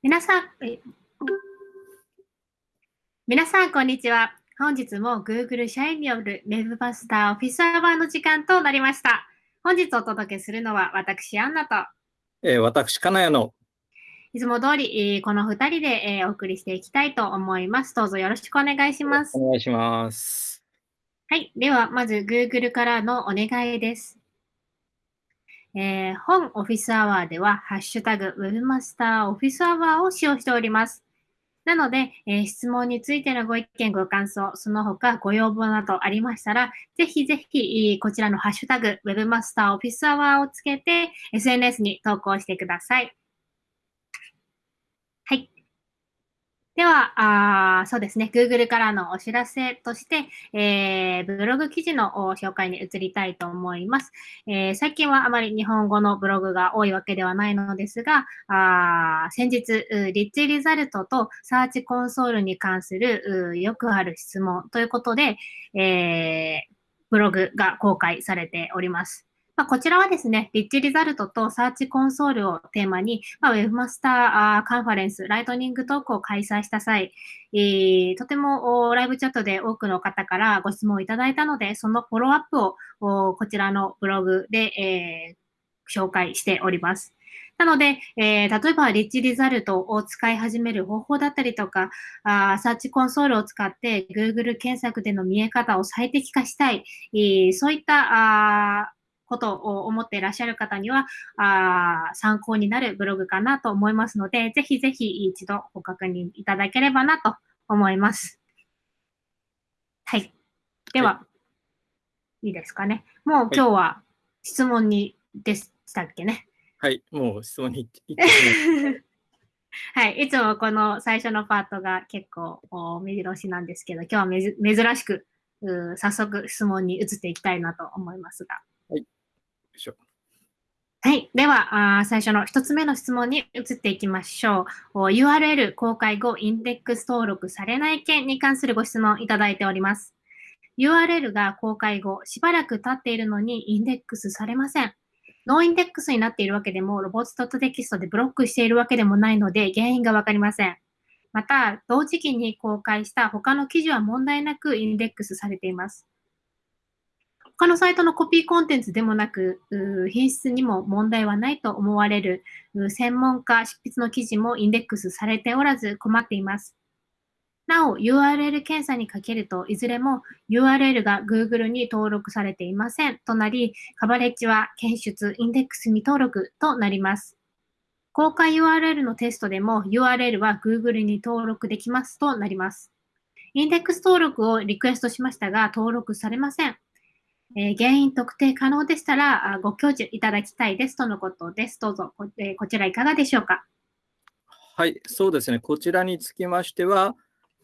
皆さん、皆さん、こんにちは。本日も Google 社員による Web マスターオフィスアワーの時間となりました。本日お届けするのは私、アンナと、えー、私、金谷のいつも通り、えー、この2人で、えー、お送りしていきたいと思います。どうぞよろしくお願いします。お願いします。はい。では、まず Google からのお願いです。えー、本オフィスアワーでは、ハッシュタグウェブマスターオフィスアワーを使用しております。なので、えー、質問についてのご意見、ご感想、その他ご要望などありましたら、ぜひぜひ、こちらのハッシュタグウェブマスターオフィスアワーをつけて、SNS に投稿してくださ。い。では、あそうですね、Google からのお知らせとして、えー、ブログ記事の紹介に移りたいと思います、えー、最近はあまり日本語のブログが多いわけではないのですが、あ先日、リッチリザルトとサーチコンソールに関するよくある質問ということで、えー、ブログが公開されております。まあ、こちらはですね、リッチリザルトとサーチコンソールをテーマに、まあ、ウェブマスターカンファレンス、ライトニングトークを開催した際、えー、とてもライブチャットで多くの方からご質問をいただいたので、そのフォローアップをこちらのブログで、えー、紹介しております。なので、えー、例えば、リッチリザルトを使い始める方法だったりとか、あサーチコンソールを使って Google 検索での見え方を最適化したい、えー、そういったあことを思っていらっしゃる方には、あ参考になるブログかなと思いますので、ぜひぜひ一度ご確認いただければなと思います。はい。では、はい、いいですかね。もう今日は質問にでしたっけね？はい、もう質問に はい、いつもこの最初のパートが結構目白押しなんですけど、今日は珍しく早速質問に移っていきたいなと思いますが。しょはい。では、あ最初の一つ目の質問に移っていきましょう。URL 公開後、インデックス登録されない件に関するご質問いただいております。URL が公開後、しばらく経っているのにインデックスされません。ノーインデックスになっているわけでも、ロボットテキストでブロックしているわけでもないので、原因がわかりません。また、同時期に公開した他の記事は問題なくインデックスされています。他のサイトのコピーコンテンツでもなく、品質にも問題はないと思われる専門家執筆の記事もインデックスされておらず困っています。なお、URL 検査にかけると、いずれも URL が Google に登録されていませんとなり、カバレッジは検出、インデックスに登録となります。公開 URL のテストでも URL は Google に登録できますとなります。インデックス登録をリクエストしましたが、登録されません。えー、原因特定可能でしたらご教授いただきたいですとのことです。どうぞこ,、えー、こちらいかがでしょうか？はい、そうですね。こちらにつきましては、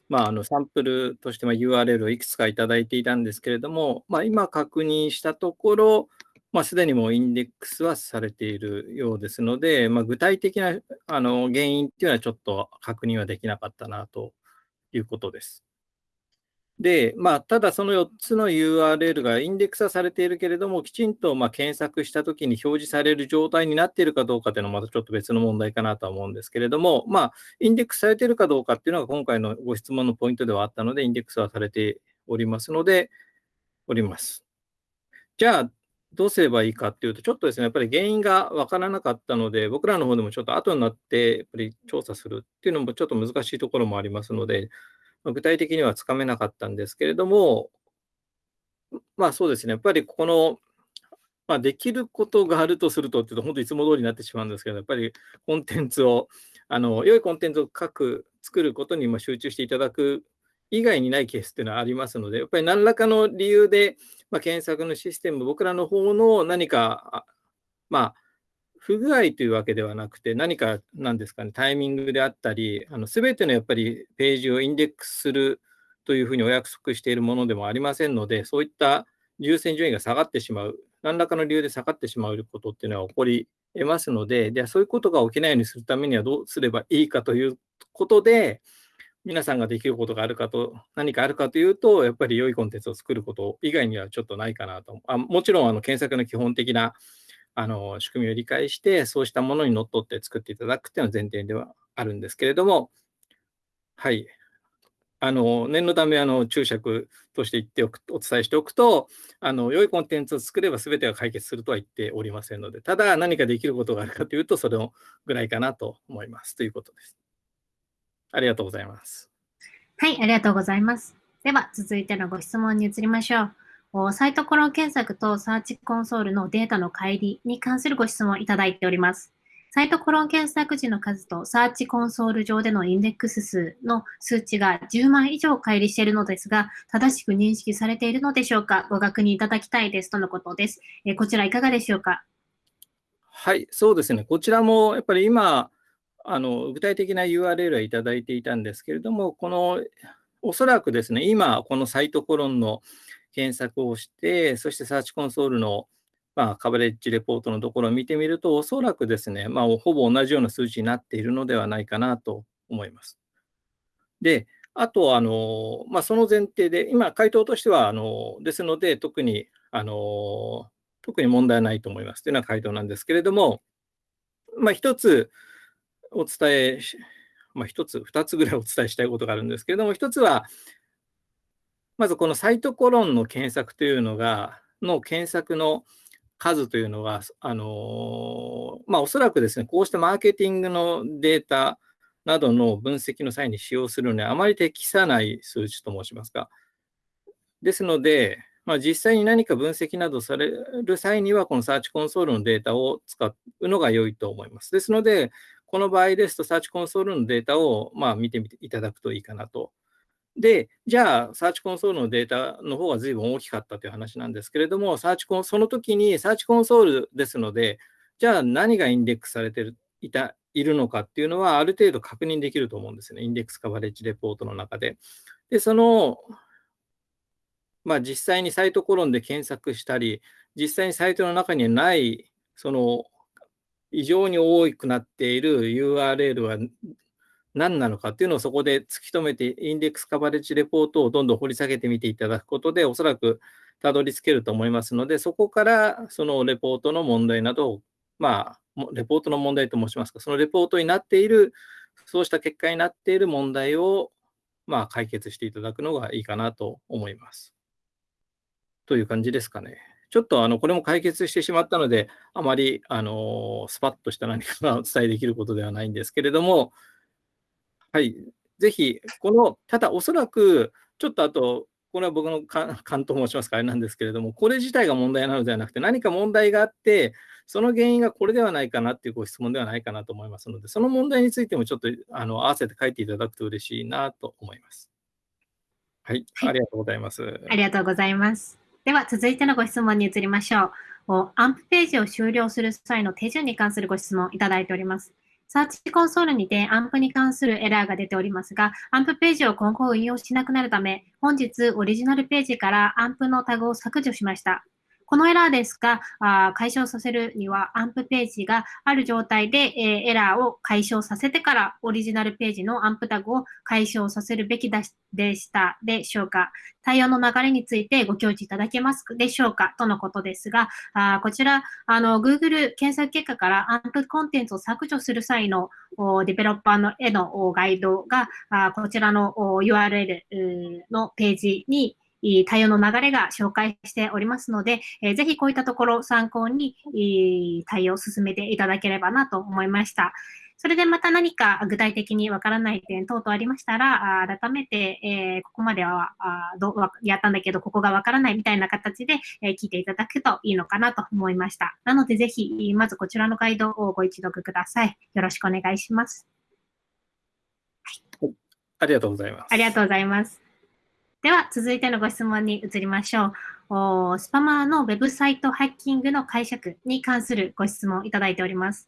まあ、あのサンプルとして URL をいくつかいただいていたんですけれども、まあ、今確認したところ、まあ、すでにもうインデックスはされているようですので、まあ、具体的なあの原因っていうのはちょっと確認はできなかったなということです。で、まあ、ただその4つの URL がインデックスはされているけれども、きちんとま検索したときに表示される状態になっているかどうかというのはまたちょっと別の問題かなとは思うんですけれども、まあ、インデックスされているかどうかっていうのが今回のご質問のポイントではあったので、インデックスはされておりますので、おります。じゃあ、どうすればいいかっていうと、ちょっとですね、やっぱり原因がわからなかったので、僕らの方でもちょっと後になって、やっぱり調査するっていうのもちょっと難しいところもありますので、ま具体的にはつかめなかったんですけれども、まあそうですね、やっぱりこの、まあ、できることがあるとすると、っていうと、本当いつも通りになってしまうんですけど、やっぱりコンテンツを、あの良いコンテンツを書く、作ることに集中していただく以外にないケースっていうのはありますので、やっぱり何らかの理由で、まあ、検索のシステム、僕らの方の何か、まあ、不具合というわけではなくて、何かなんですかね、タイミングであったり、すべてのやっぱりページをインデックスするというふうにお約束しているものでもありませんので、そういった優先順位が下がってしまう、何らかの理由で下がってしまうことっていうのは起こり得ますので、でそういうことが起きないようにするためにはどうすればいいかということで、皆さんができることがあるかと、何かあるかというと、やっぱり良いコンテンツを作ること以外にはちょっとないかなと。あもちろんあの検索の基本的なあの仕組みを理解して、そうしたものにのっとって作っていただくっていうのは前提ではあるんですけれども、はい。あの念のためあの注釈として言っておくお伝えしておくとあの、良いコンテンツを作れば全てが解決するとは言っておりませんので、ただ何かできることがあるかというと、それぐらいかなと思いますということです。ありがとうございます。はい、ありがとうございます。では、続いてのご質問に移りましょう。サイトコロン検索とサーチコンソールのデータの乖離に関するご質問をいただいております。サイトコロン検索時の数とサーチコンソール上でのインデックス数の数値が10万以上乖離しているのですが、正しく認識されているのでしょうか？ご確認いただきたいですとのことです。えこちらいかがでしょうか？はい、そうですね。こちらもやっぱり今、あの具体的な URL はいただいていたんですけれども、このおそらくですね、今、このサイトコロンの検索をして、そしてサーチコンソールのまあ、カバレッジレポートのところを見てみると、おそらくですね、まあ、ほぼ同じような数値になっているのではないかなと思います。で、あと、あのまあ、その前提で、今、回答としては、あのですので、特にあの特に問題ないと思いますというような回答なんですけれども、まあ、一つお伝えまあ、一つ、二つぐらいお伝えしたいことがあるんですけれども、一つは、まずこのサイトコロンの検索というのが、の検索の数というのは、あのまあ、おそらくですね、こうしたマーケティングのデータなどの分析の際に使用するのにあまり適さない数値と申しますか。ですので、まあ、実際に何か分析などされる際には、このサーチコンソールのデータを使うのが良いと思います。ですので、この場合ですと、サーチコンソールのデータをまあ見てみていただくといいかなとで、じゃあ、サーチコンソールのデータの方が随分大きかったという話なんですけれども、サーチコンその時にサーチコンソールですので、じゃあ何がインデックスされてるいたいるのかっていうのは、ある程度確認できると思うんですね。インデックスカバレッジレポートの中で。で、その、まあ、実際にサイトコロンで検索したり、実際にサイトの中にない、その、異常に多くなっている URL は何なのかっていうのをそこで突き止めて、インデックスカバレッジレポートをどんどん掘り下げてみていただくことで、おそらくたどり着けると思いますので、そこからそのレポートの問題などを、まあ、レポートの問題と申しますか、そのレポートになっている、そうした結果になっている問題を、まあ、解決していただくのがいいかなと思います。という感じですかね。ちょっとあのこれも解決してしまったので、あまりあのスパッとした何かがお伝えできることではないんですけれども、はい、ぜひ、この、ただおそらく、ちょっとあと、これは僕の勘と申しますか、あれなんですけれども、これ自体が問題なのではなくて、何か問題があって、その原因がこれではないかなっていうご質問ではないかなと思いますので、その問題についてもちょっとあの合わせて書いていただくと嬉しいなと思います。はい、はい、ありがとうございます。ありがとうございます。では、続いてのご質問に移りましょう。アンプページを終了する際の手順に関するご質問いただいております。サーチコンソールにてアンプに関するエラーが出ておりますが、アンプページを今後運用しなくなるため、本日オリジナルページからアンプのタグを削除しました。このエラーですが、あ解消させるにはアンプページがある状態で、え、エラーを解消させてからオリジナルページのアンプタグを解消させるべきでしたでしょうか。対応の流れについてご教示いただけますでしょうかとのことですが、あこちら、あの、Google 検索結果からアンプコンテンツを削除する際のデベロッパーのへのガイドが、あこちらの URL のページに対応の流れが紹介しておりますので、えー、ぜひこういったところを参考に対応を進めていただければなと思いました。それでまた何か具体的にわからない点等々ありましたら、改めて、えー、ここまではあどやったんだけど、ここがわからないみたいな形で、えー、聞いていただくといいのかなと思いました。なので、ぜひ、まずこちらのガイドをご一読ください。よろしくお願いします。はい、ありがとうございます。ありがとうございます。では、続いてのご質問に移りましょう。スパマーのウェブサイトハッキングの解釈に関するご質問いただいております。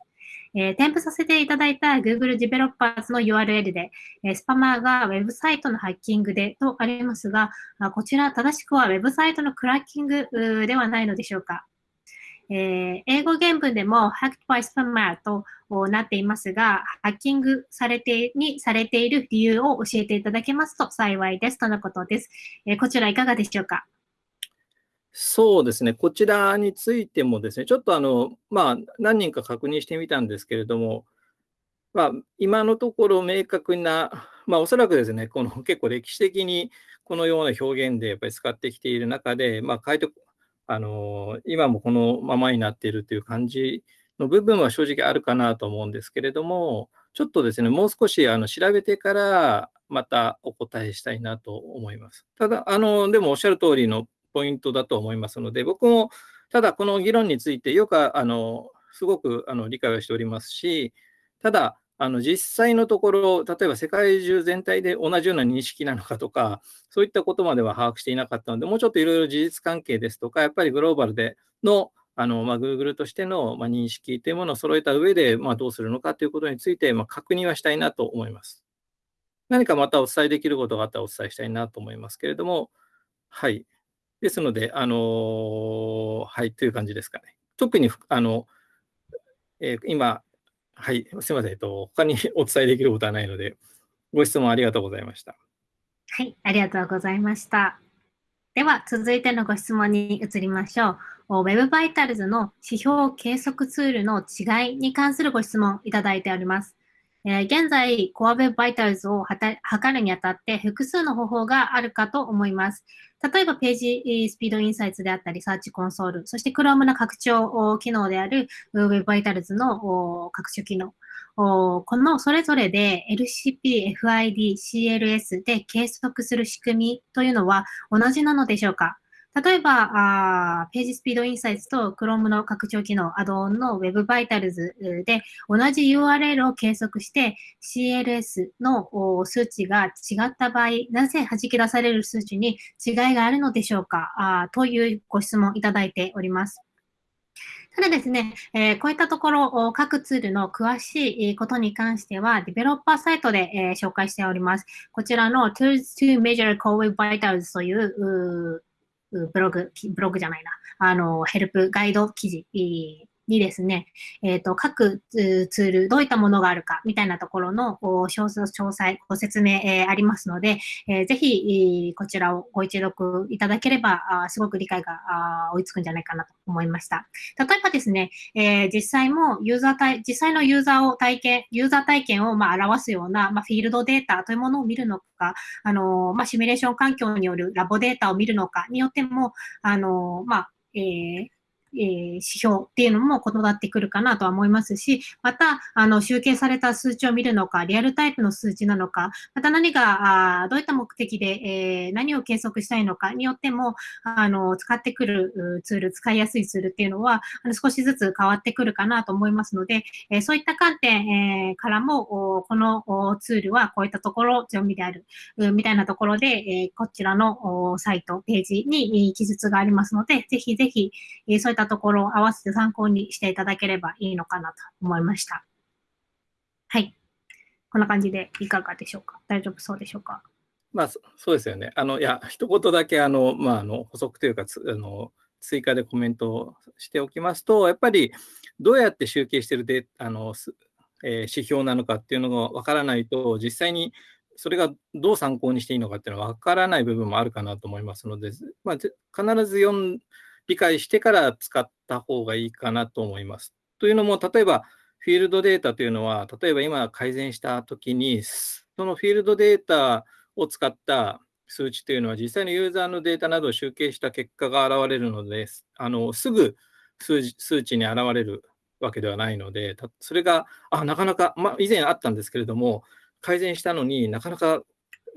えー、添付させていただいた Google Developers の URL で、えー、スパマーがウェブサイトのハッキングでとありますが、こちら正しくはウェブサイトのクラッキングではないのでしょうか？えー、英語原文でも hacked by spammer となっていますが、ハッキングされてにされている理由を教えていただけますと幸いですとのことです。えー、こちらいかがでしょうか？そうですね、こちらについてもですね、ちょっとあの、まあ、何人か確認してみたんですけれども、まあ、今のところ明確な、まあ、おそらくですね、この結構歴史的にこのような表現でやっぱり使ってきている中で、まあ、書いてあの今もこのままになっているという感じの部分は正直あるかなと思うんですけれども、ちょっとですね、もう少しあの調べてからまたお答えしたいなと思います。ただ、あのでもおっしゃる通りのポイントだと思いますので、僕もただこの議論についてよくあのすごくあの理解をしておりますし、ただ、あの実際のところ、例えば世界中全体で同じような認識なのかとか、そういったことまでは把握していなかったので、もうちょっといろいろ事実関係ですとか、やっぱりグローバルでのあの、まあ、Google としての、まあ、認識というものを揃えた上で、まあ、どうするのかということについて、まあ、確認はしたいなと思います。何かまたお伝えできることがあったらお伝えしたいなと思いますけれども、はい。ですので、あのー、はい、という感じですかね。特に、あの、えー、今、はい、すみません、えっと、他に お伝えできることはないので、ご質問ありがとうございました。はい、ありがとうございました。では、続いてのご質問に移りましょう。Web バイタルズの指標計測ツールの違いに関するご質問いただいております。えー、現在、Core Web Vitals を測るにあたって複数の方法があるかと思います。例えば、ページスピードインサイツであったり、サーチコンソール、そして Chrome の拡張機能である Web Vitals の拡張機能。このそれぞれで LCP、FID、CLS で計測する仕組みというのは同じなのでしょうか？例えば、あページスピードインサイツと Chrome の拡張機能、アドオンの Web Vitals で同じ URL を計測して CLS の数値が違った場合、なぜ弾き出される数値に違いがあるのでしょうかあというご質問いただいております。ただですね、えー、こういったところ、各ツールの詳しいことに関しては、デベロッパーサイトで、えー、紹介しております。こちらの Tools to Measure Core Web Vitals というブログ、ブログじゃないな、あの、ヘルプガイド記事にですね、えっ、ー、と、各ツール、どういったものがあるか、みたいなところの詳細、ご説明、えー、ありますので、えー、ぜひ、こちらをご一読いただければ、あすごく理解が追いつくんじゃないかなと思いました。例えばですね、え、実際もユーザー体、実際のユーザーを体験、ユーザー体験をまあ表すような、まあ、フィールドデータというものを見るのか、あのまあ、シミュレーション環境によるラボデータを見るのかによっても、あのまあ、えー、え、指標っていうのも異なってくるかなとは思いますし、また、あの、集計された数値を見るのか、リアルタイプの数値なのか、また何が、あどういった目的で、えー、何を計測したいのかによっても、あの、使ってくるツール、使いやすいツールっていうのは、あの少しずつ変わってくるかなと思いますので、えー、そういった観点、えー、からも、このツールはこういったところ強みである、みたいなところで、えこちらのサイト、ページに記述がありますので、ぜひぜひ、そういったところを合わせて参考にしていただければいいのかなと思いました。はい。こんな感じでいかがでしょうか？大丈夫そうでしょうか？まあ、そうですよね。あの、いや、一言だけ、あの、まあ、あの、補足というか、あの、追加でコメントをしておきますと、やっぱり、どうやって集計しているデあの、えー、指標なのかっていうのがわからないと、実際にそれがどう参考にしていいのかっていうのは分からない部分もあるかなと思いますので、まあ、必ず読ん理解してから使った方がいいかなと思います。というのも、例えばフィールドデータというのは、例えば今改善したときに、そのフィールドデータを使った数値というのは、実際のユーザーのデータなどを集計した結果が現れるので、あのすぐ数数値に現れるわけではないので、それが、あ、なかなか、まあ、以前あったんですけれども、改善したのになかなか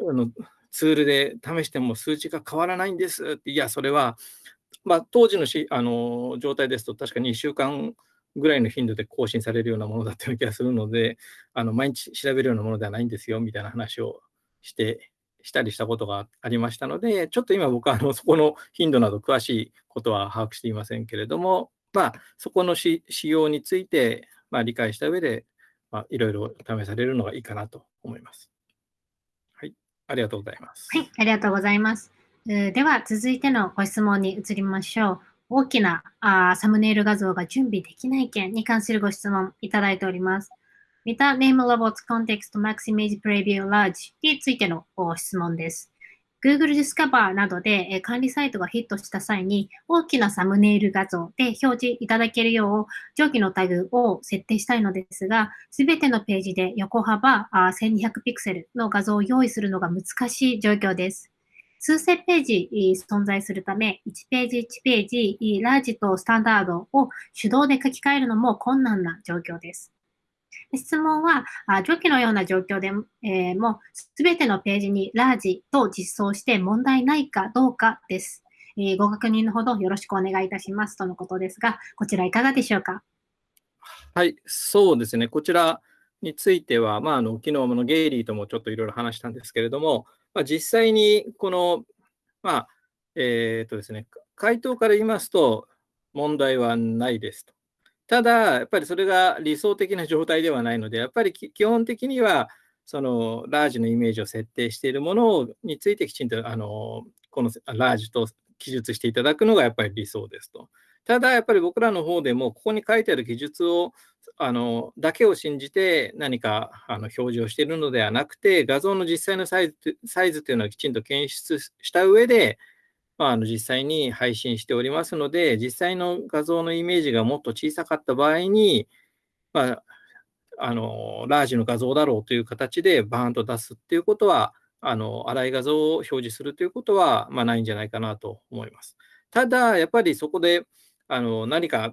あのツールで試しても数値が変わらないんですって、いや、それはまあ、当時のしあの状態ですと、確かに1週間ぐらいの頻度で更新されるようなものだったような気がするので、あの毎日調べるようなものではないんですよみたいな話をしてしたりしたことがありましたので、ちょっと今僕はあのそこの頻度など詳しいことは把握していませんけれども、まあ、そこの仕様について、まあ、理解した上で、まあ、いろいろ試されるのがいいかなと思います。はい、ありがとうございます。はい、ありがとうございます。では、続いてのご質問に移りましょう。大きなあサムネイル画像が準備できない件に関するご質問いただいております。Meta Name Robots Context Max Image Preview Large についてのご質問です。Google Discover などで管理サイトがヒットした際に大きなサムネイル画像で表示いただけるよう上記のタグを設定したいのですが、すべてのページで横幅1200ピクセルの画像を用意するのが難しい状況です。数千ページ存在するため、1ページ1ページ、ラージとスタンダードを手動で書き換えるのも困難な状況です。質問は、上記のような状況で、も、すべてのページにラージと実装して問題ないかどうかです。え、ご確認のほどよろしくお願いいたしますとのことですが、こちらいかがでしょうか？はい、そうですね。こちらについては、まあ、あの昨日のゲイリーともちょっといろいろ話したんですけれども、まあ、実際にこの、まあ、えっ、とですね、回答から言いますと、問題はないですと。ただ、やっぱりそれが理想的な状態ではないので、やっぱり基本的には、そのラージのイメージを設定しているものについてきちんとあのこのラージと記述していただくのがやっぱり理想ですと。ただ、やっぱり僕らの方でも、ここに書いてある記述をあのだけを信じて何かあの表示をしているのではなくて、画像の実際のサイズサイズというのはきちんと検出した上で、まあ、あの実際に配信しておりますので、実際の画像のイメージがもっと小さかった場合に、まあ、あのラージの画像だろうという形でバーンと出すっていうことは、あの粗い画像を表示するということは、まあ、ないんじゃないかなと思います。ただ、やっぱりそこであの何か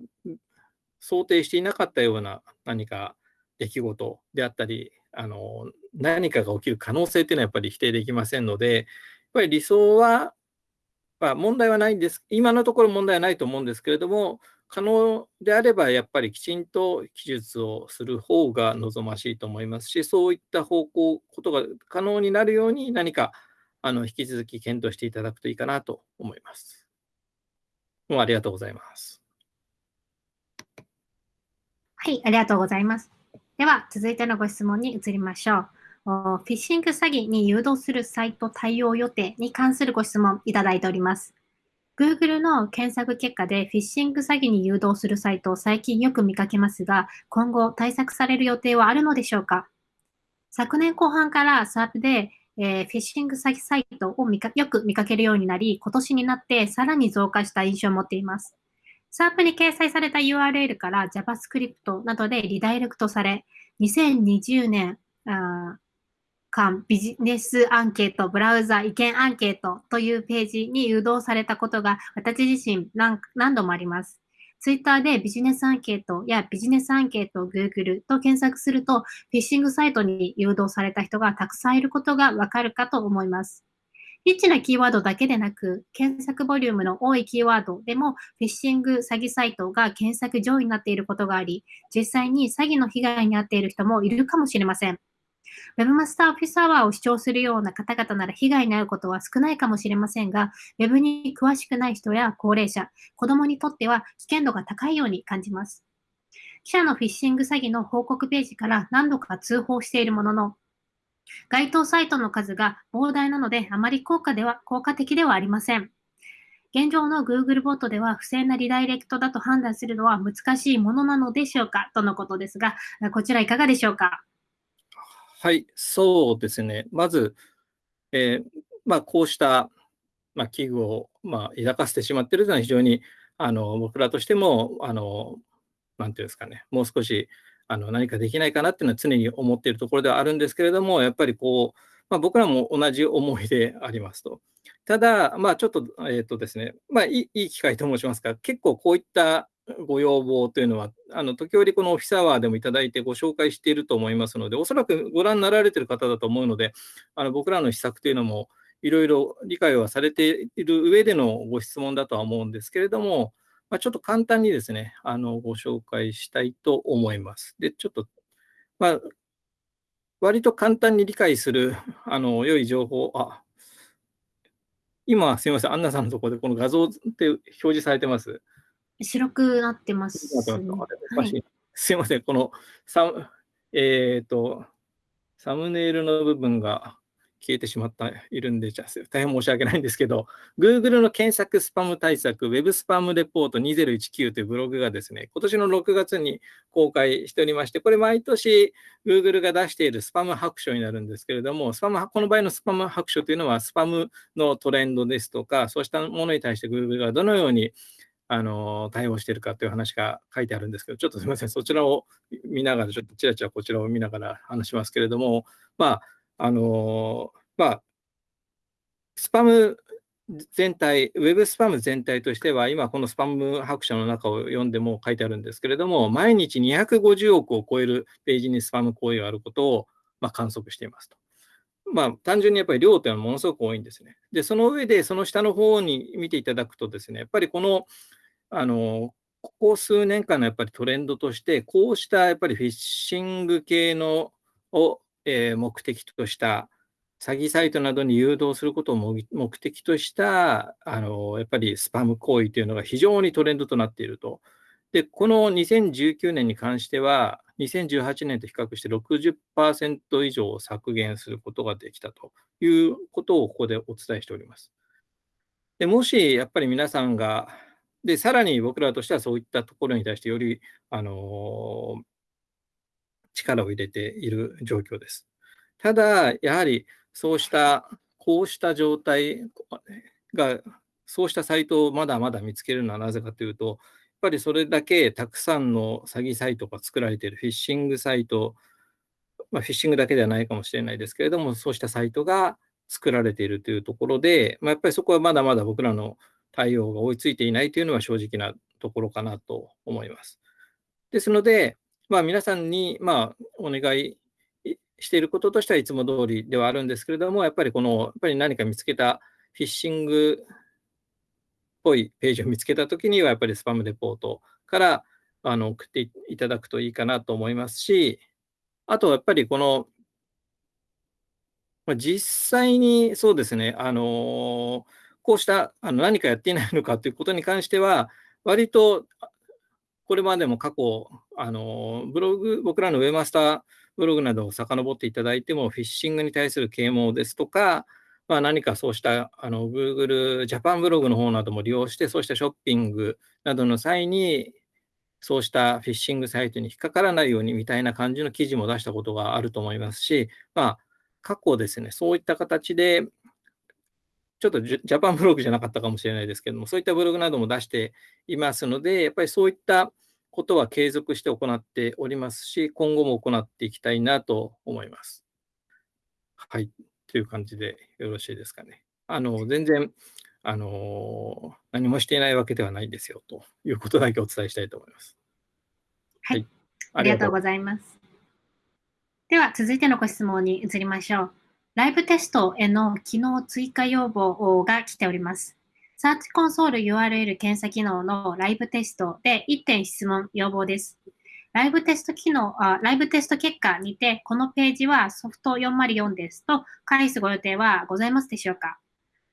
想定していなかったような何か出来事であったり、あの何かが起きる可能性っていうのはやっぱり否定できませんので、やっぱり理想はまあ、問題はないんです。今のところ問題はないと思うんですけれども、可能であればやっぱりきちんと記述をする方が望ましいと思いますし、そういった方向、ことが可能になるように何かあの引き続き検討していただくといいかなと思います。もうありがとうございます。はい、ありがとうございます。では、続いてのご質問に移りましょう。フィッシング詐欺に誘導するサイト対応予定に関するご質問いただいております。Google の検索結果でフィッシング詐欺に誘導するサイトを最近よく見かけますが、今後対策される予定はあるのでしょうか？昨年後半から SAP で、えー、フィッシング詐欺サイトをよく見かけるようになり、今年になってさらに増加した印象を持っています。SAP に掲載された URL から JavaScript などでリダイレクトされ、2020年間ビジネスアンケート、ブラウザ意見アンケートというページに誘導されたことが私自身何度もあります。ツイッターでビジネスアンケートやビジネスアンケートを Google と検索すると、フィッシングサイトに誘導された人がたくさんいることがわかるかと思います。リッチなキーワードだけでなく、検索ボリュームの多いキーワードでも、フィッシング詐欺サイトが検索上位になっていることがあり、実際に詐欺の被害に遭っている人もいるかもしれません。Webmaster Office Hour を主張するような方々なら被害に遭うことは少ないかもしれませんが、Web に詳しくない人や高齢者、子供にとっては危険度が高いように感じます。記者のフィッシング詐欺の報告ページから何度か通報しているものの、該当サイトの数が膨大なのであまり効果では効果的ではありません。現状の Google ボットでは不正なリダイレクトだと判断するのは難しいものなのでしょうか？とのことですが、こちらいかがでしょうか？はい、そうですね。まず、えー、まあ、こうした、まあ、危惧を、まあ、抱かせてしまっているというのは非常にあの僕らとしても、あのなていうんですかね、もう少しあの何かできないかなっていうのは常に思っているところではあるんですけれども、やっぱりこう、まあ、僕らも同じ思いでありますと。ただ、まあ、ちょっと、えっ、ー、とですね、まあいい、いい機会と申しますか、結構こういったご要望というのは、あの時折このオフィスアワーでもいただいてご紹介していると思いますので、おそらくご覧になられている方だと思うので、あの僕らの施策というのもいろいろ理解はされている上でのご質問だとは思うんですけれども、まあ、ちょっと簡単にですね、あのご紹介したいと思います。で、ちょっと、まあ、割と簡単に理解するあの良い情報、あ今、すみません、アンナさんのところでこの画像って表示されてます。白くなってます、ねはい、すいません、このサ,、えーと、サムネイルの部分が消えてしまっているんで、じゃ大変申し訳ないんですけど、Google の検索スパム対策、Web スパムレポート2019というブログがですね、今年の6月に公開しておりまして、これ毎年 Google が出しているスパム白書になるんですけれども、スパムこの場合のスパム白書というのは、スパムのトレンドですとか、そうしたものに対して Google がどのようにあの対応しているかという話が書いてあるんですけど、ちょっとすみません、そちらを見ながら、ちょっとちらちらこちらを見ながら話しますけれども、まあ、あのまあ、スパム全体、ウェブスパム全体としては、今このスパム白書の中を読んでも書いてあるんですけれども、毎日250億を超えるページにスパム行為があることを、まあ、観測していますと。まあ、単純にやっぱり量というのはものすごく多いんですね。で、その上で、その下の方に見ていただくとですね、やっぱりこの、あの、ここ数年間のやっぱりトレンドとして、こうしたやっぱりフィッシング系のを、えー、目的とした詐欺サイトなどに誘導することを目的としたあのやっぱりスパム行為というのが非常にトレンドとなっていると。で、この2019年に関しては、2018年と比較して60%以上削減することができたということをここでお伝えしております。でもしやっぱり皆さんが、で、さらに僕らとしてはそういったところに対してより、あの力を入れている状況です。ただ、やはりそうした、こうした状態が、そうしたサイトをまだまだ見つけるのはなぜかというと、やっぱりそれだけたくさんの詐欺サイトが作られている、フィッシングサイト、まあ、フィッシングだけではないかもしれないですけれども、そうしたサイトが作られているというところで、まあ、やっぱりそこはまだまだ僕らの対応が追いついていないというのは正直なところかなと思います。ですので、まあ、皆さんにまあお願いしていることとしてはいつも通りではあるんですけれども、やっぱりこの、やっぱり何か見つけたフィッシングっぽいページを見つけたときには、やっぱりスパムレポートからあの送っていただくといいかなと思いますし、あとやっぱりこの、まあ、実際にそうですね、あのこうしたあの何かやっていないのかということに関しては、割とこれまでも過去、あのブログ、僕らのウェブマスターブログなどを遡っていただいても、フィッシングに対する啓蒙ですとか、まあ、何かそうしたあの Google ジャパンブログの方なども利用して、そうしたショッピングなどの際に、そうしたフィッシングサイトに引っかからないようにみたいな感じの記事も出したことがあると思いますし、まあ、過去ですね、そういった形で、ちょっとジャパンブログじゃなかったかもしれないですけども、そういったブログなども出していますので、やっぱりそういったことは継続して行っておりますし、今後も行っていきたいなと思います。はい、という感じでよろしいですかね。あの全然あの何もしていないわけではないですよということだけお伝えしたいと思います。はい、はい、ありがとうございます。では続いてのご質問に移りましょう。ライブテストへの機能追加要望が来ております。サーチコンソール URL 検査機能のライブテストで1点質問要望です。ライブテスト機能、あライブテスト結果にて、このページはソフト404ですと返すご予定はございますでしょうか？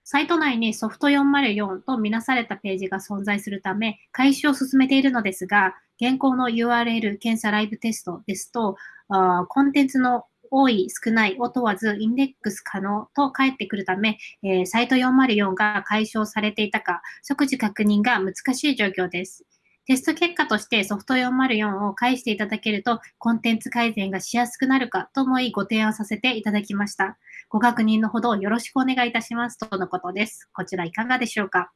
サイト内にソフト404とみなされたページが存在するため、開始を進めているのですが、現行の URL 検査ライブテストですと、あコンテンツの多い、少ないを問わず、インデックス可能と返ってくるため、えー、サイト404が解消されていたか、即時確認が難しい状況です。テスト結果としてソフト404を返していただけると、コンテンツ改善がしやすくなるかと思いご提案させていただきました。ご確認のほどよろしくお願いいたしますとのことです。こちらいかがでしょうか？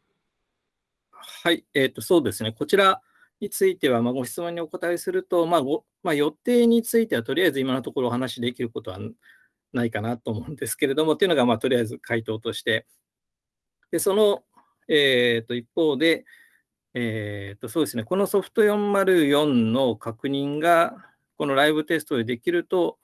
はい、えーと、そうですね。こちら、については、まあ、ご質問にお答えすると、まあごまあ、予定についてはとりあえず今のところお話しできることはないかなと思うんですけれども、というのが、まあ、とりあえず回答として、でその、えー、と一方で、えー、とそうですね、このソフト404の確認が、このライブテストでできると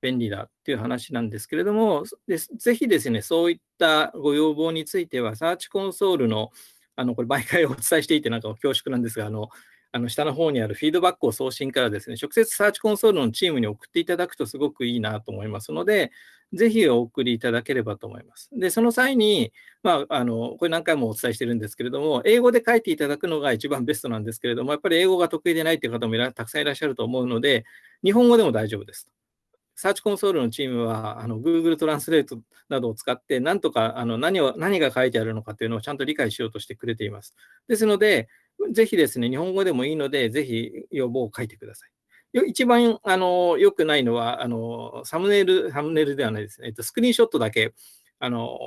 便利だっていう話なんですけれども、でぜひですね、そういったご要望については、サーチコンソールのあのこれ毎回お伝えしていてなんか恐縮なんですが、あのあの下の方にあるフィードバックを送信からですね、直接サーチコンソールのチームに送っていただくとすごくいいなと思いますので、ぜひお送りいただければと思います。で、その際に、まあ、あのこれ何回もお伝えしてるんですけれども、英語で書いていただくのが一番ベストなんですけれども、やっぱり英語が得意でないという方もたくさんいらっしゃると思うので、日本語でも大丈夫です。サーチコンソールのチームは、あの Google トランスレートなどを使って、なんとかあの何を何が書いてあるのかというのをちゃんと理解しようとしてくれています。ですので、ぜひですね、日本語でもいいので、ぜひ要望を書いてください。一番あの良くないのはあの、サムネイル、サムネイルではないですね、えっと、スクリーンショットだけあの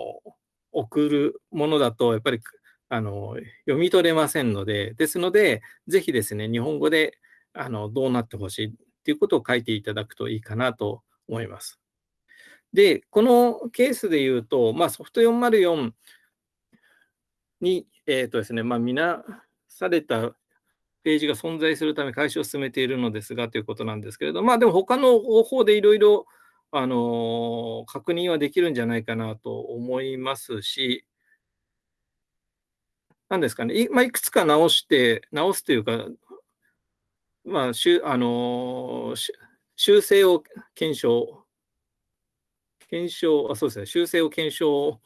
送るものだと、やっぱりあの読み取れませんので、ですので、ぜひですね、日本語であのどうなってほしいということを書いていただくといいかなと思います。で、このケースで言うと、まあ、ソフト404に、えーとですねまあ、見なされたページが存在するため開始を進めているのですがということなんですけれど、まあでも他の方法でいろいろあの確認はできるんじゃないかなと思いますし、なんですかね、い,、まあ、いくつか直して、直すというか、まあ、しゅあの修正を検証、検証、あそうですね、修正を検証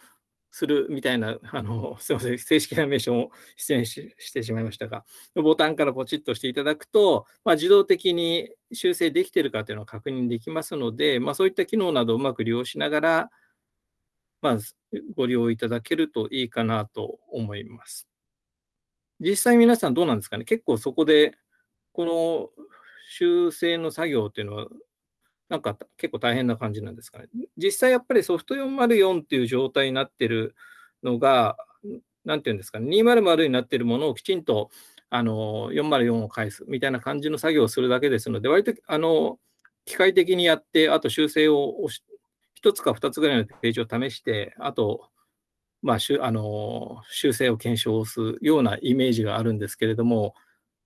するみたいな、あの、すみません、正式な名称を出演ししてしまいましたが、ボタンからポチッとしていただくと、まあ、自動的に修正できているかというのを確認できますので、まあ、そういった機能などをうまく利用しながら、まあ、ご利用いただけるといいかなと思います。実際皆さんどうなんですかね？結構そこで、この修正の作業っていうのはなんか結構大変な感じなんですかね。実際やっぱりソフト404っていう状態になってるのが、なんていうんですかね、200になってるものをきちんとあの404を返すみたいな感じの作業をするだけですので、割とあの機械的にやって、あと修正を1つか2つぐらいのページを試して、あと、まあ、あの修正を検証するようなイメージがあるんですけれども、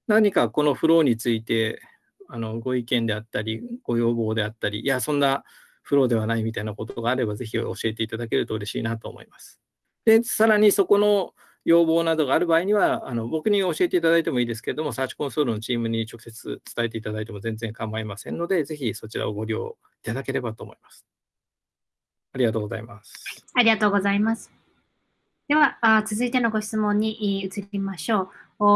何かこのフローについてあのご意見であったり、ご要望であったり、いや、そんなフローではないみたいなことがあれば、ぜひ教えていただけると嬉しいなと思います。で、さらにそこの要望などがある場合には、あの僕に教えていただいてもいいですけれども、サーチコンソールのチームに直接伝えていただいても全然構いませんので、ぜひそちらをご利用いただければと思います。ありがとうございます。ありがとうございます。では、あ続いてのご質問に移りましょう。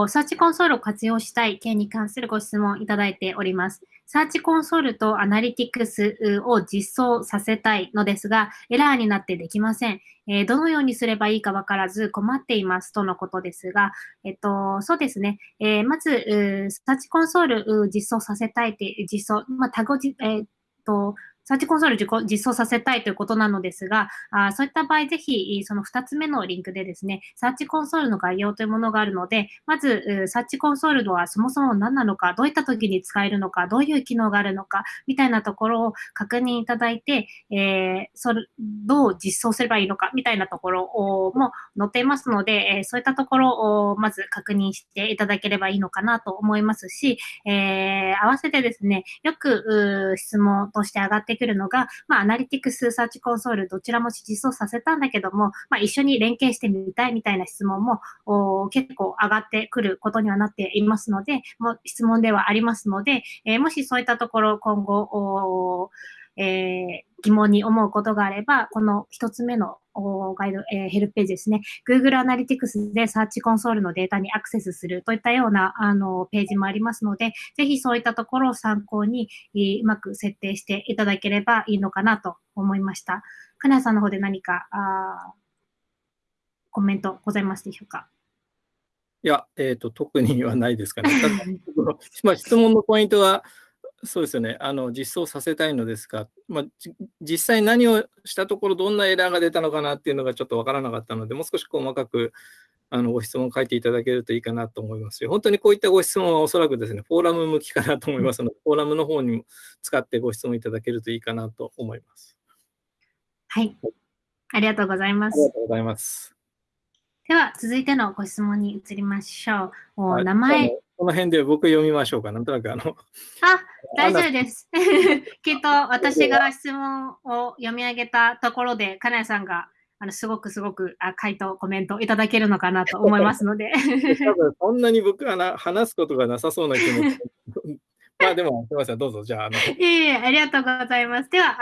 サーチコンソールを活用したい件に関するご質問いただいております。サーチコンソールとアナリティクスを実装させたいのですが、エラーになってできません。えー、どのようにすればいいかわからず困っていますとのことですが、えっと、そうですね。えー、まず、サーチコンソール実装させたいって、実装、まあ、タグを、えー、っと、サーチコンソール実装させたいということなのですが、あそういった場合、ぜひ、その2つ目のリンクでですね、サーチコンソールの概要というものがあるので、まず、サーチコンソールはそもそも何なのか、どういった時に使えるのか、どういう機能があるのか、みたいなところを確認いただいて、えー、それどう実装すればいいのか、みたいなところも載っていますので、えそういったところをまず確認していただければいいのかなと思いますし、えー、合わせてですね、よく質問として上がってってくるのが、まあ、アナリティクス、サーチコンソール、どちらも実装させたんだけども、まあ、一緒に連携してみたいみたいな質問も結構上がってくることにはなっていますので、もう質問ではありますので、えー、もしそういったところ今後、えー、疑問に思うことがあれば、この一つ目のガイド、えー、ヘルプページですね。Google Analytics でサーチコンソールのデータにアクセスするといったようなあのページもありますので、ぜひそういったところを参考に、うまく設定していただければいいのかなと思いました。金谷さんの方で何かあコメントございますでしょうか？いや、えっ、ー、と、特にはないですかね。まあ、質問のポイントは、そうですよね。あの、実装させたいのですが、まあ、実際何をしたところ、どんなエラーが出たのかなっていうのがちょっとわからなかったので、もう少し細かくあのご質問を書いていただけるといいかなと思いますし、本当にこういったご質問はおそらくですね、フォーラム向きかなと思いますので、フォーラムの方にも使ってご質問いただけるといいかなと思います。はい。ありがとうございます。ありがとうございます。では、続いてのご質問に移りましょう。お名前。この辺で僕読みましょうか。なんとなくあの。あ、大丈夫です。きっと私が質問を読み上げたところで、金谷さんがあのすごくすごくあ回答、コメントいただけるのかなと思いますので。多分そんなに僕はな話すことがなさそうな気も。まあでも、すみません、どうぞ、じゃあ。あのいえいえ、ありがとうございます。では、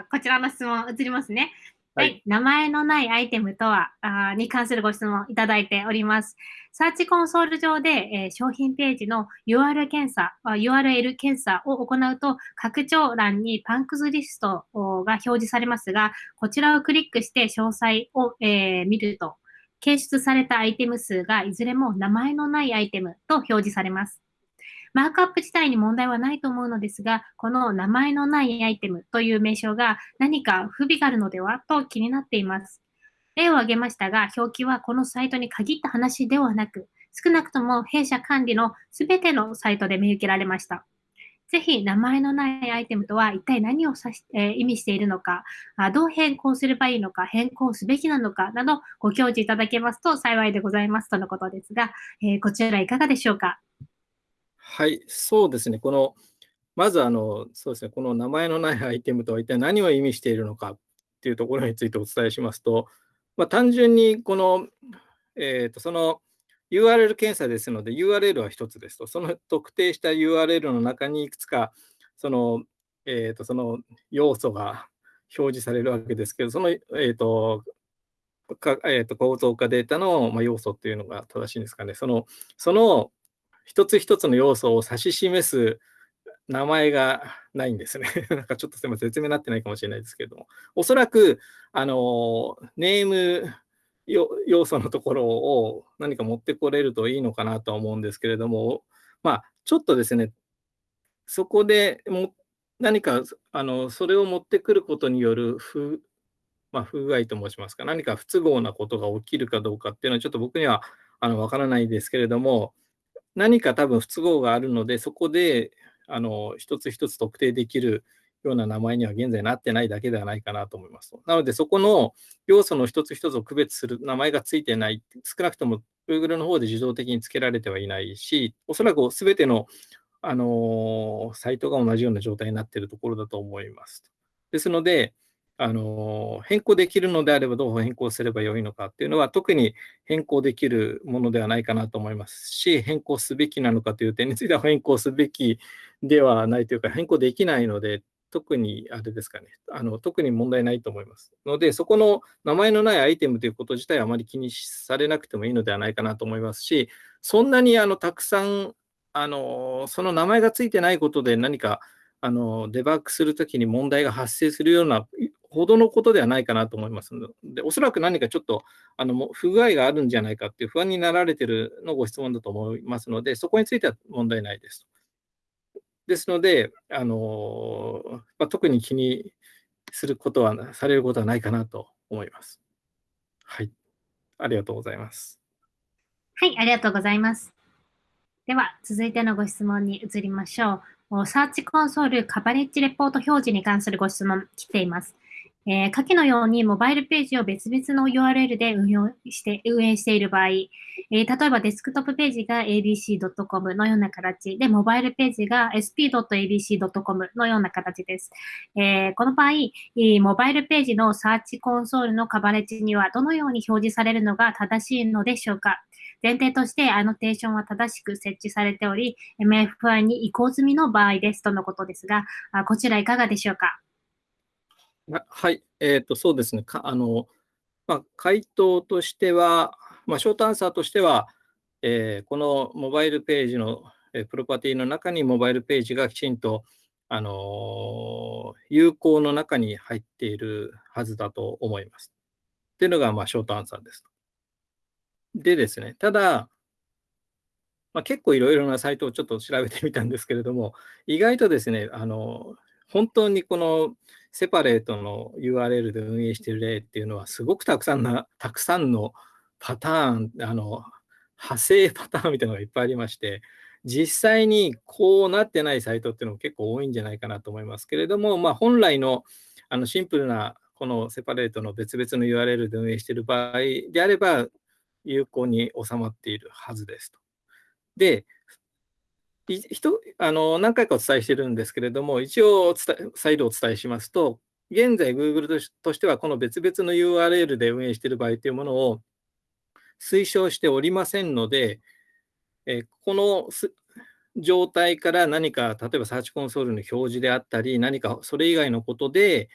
あこちらの質問移りますね。はい、名前のないアイテムとはあに関するご質問いただいております。サーチコンソール上で、えー、商品ページの URL 検査、URL 検査を行うと、拡張欄にパンクズリストが表示されますが、こちらをクリックして詳細を、えー、見ると、検出されたアイテム数がいずれも名前のないアイテムと表示されます。マークアップ自体に問題はないと思うのですが、この名前のないアイテムという名称が何か不備があるのではと気になっています。例を挙げましたが、表記はこのサイトに限った話ではなく、少なくとも弊社管理のすべてのサイトで見受けられました。ぜひ名前のないアイテムとは一体何を指し、えー、意味しているのかあ、どう変更すればいいのか、変更すべきなのかなどご教示いただけますと幸いでございますとのことですが、えー、こちらいかがでしょうか？はい、そうですね。この、まずあの、そうですね、この名前のないアイテムとは一体何を意味しているのかっていうところについてお伝えしますと、まあ、単純にこの、えー、とその URL 検査ですので、URL は1つですと、その特定した URL の中にいくつか、その、えー、とその要素が表示されるわけですけど、その、えーとかえー、と構造化データの、ま、要素っていうのが正しいんですかね。そのその一つ一つの要素を指し示す名前がないんですね。なんかちょっとすみません、説明になってないかもしれないですけども、おそらく、あの、ネーム要素のところを何か持ってこれるといいのかなとは思うんですけれども、まあ、ちょっとですね、そこでも何かあのそれを持ってくることによる不,、まあ、不具合と申しますか、何か不都合なことが起きるかどうかっていうのは、ちょっと僕にはあの分からないですけれども、何か多分不都合があるので、そこであの一つ一つ特定できるような名前には現在なってないだけではないかなと思います。なので、そこの要素の一つ一つを区別する名前がついてない、少なくとも Google の方で自動的につけられてはいないし、おそらくすべての、あのサイトが同じような状態になっているところだと思います。ですので、あの変更できるのであればどう変更すればよいのかっていうのは特に変更できるものではないかなと思いますし変更すべきなのかという点については変更すべきではないというか変更できないので特にあれですかね。あの特に問題ないと思いますのでそこの名前のないアイテムということ自体はあまり気にされなくてもいいのではないかなと思いますしそんなにあのたくさんあのその名前がついてないことで何かあのデバッグするときに問題が発生するようなほどのことではないかなと思いますので、おそらく何かちょっとあの不具合があるんじゃないかっていう不安になられているのご質問だと思いますので、そこについては問題ないです。ですので、あのまあ、特に気にすることは、されることはないかなと思います。はい。ありがとうございます。はい、ありがとうございます。では、続いてのご質問に移りましょう。サーチコンソールカバレッジレポート表示に関するご質問来ています。えー、下記のようにモバイルページを別々の URL で運用して運営している場合、えー、例えばデスクトップページが abc.com のような形で、モバイルページが sp.abc.com のような形です。えー、この場合、モバイルページのサーチコンソールのカバレッジにはどのように表示されるのが正しいのでしょうか前提としてアノテーションは正しく設置されており、MFI に移行済みの場合ですとのことですが、こちらいかがでしょうかはい、えーと、そうですね、かあのまあ、回答としては、まあ、ショートアンサーとしては、えー、このモバイルページの、えー、プロパティの中にモバイルページがきちんと、あの、有効の中に入っているはずだと思います。っていうのが、まあ、ショートアンサーです。でですね、ただ、まあ、結構いろいろなサイトをちょっと調べてみたんですけれども、意外とですね、あの本当にこのセパレートの URL で運営している例っていうのは、すごくたくさんな、たくさんのパターン、あの、派生パターンみたいなのがいっぱいありまして、実際にこうなってないサイトっていうのも結構多いんじゃないかなと思いますけれども、まあ、本来のあのシンプルなこのセパレートの別々の URL で運営している場合であれば、有効に収まっているはずですと。で、あの何回かお伝えしてるんですけれども、一応再度お伝えしますと、現在 Google としてはこの別々の URL で運営している場合というものを推奨しておりませんので、えこの状態から何か、例えばサーチコンソールの表示であったり、何かそれ以外のことで、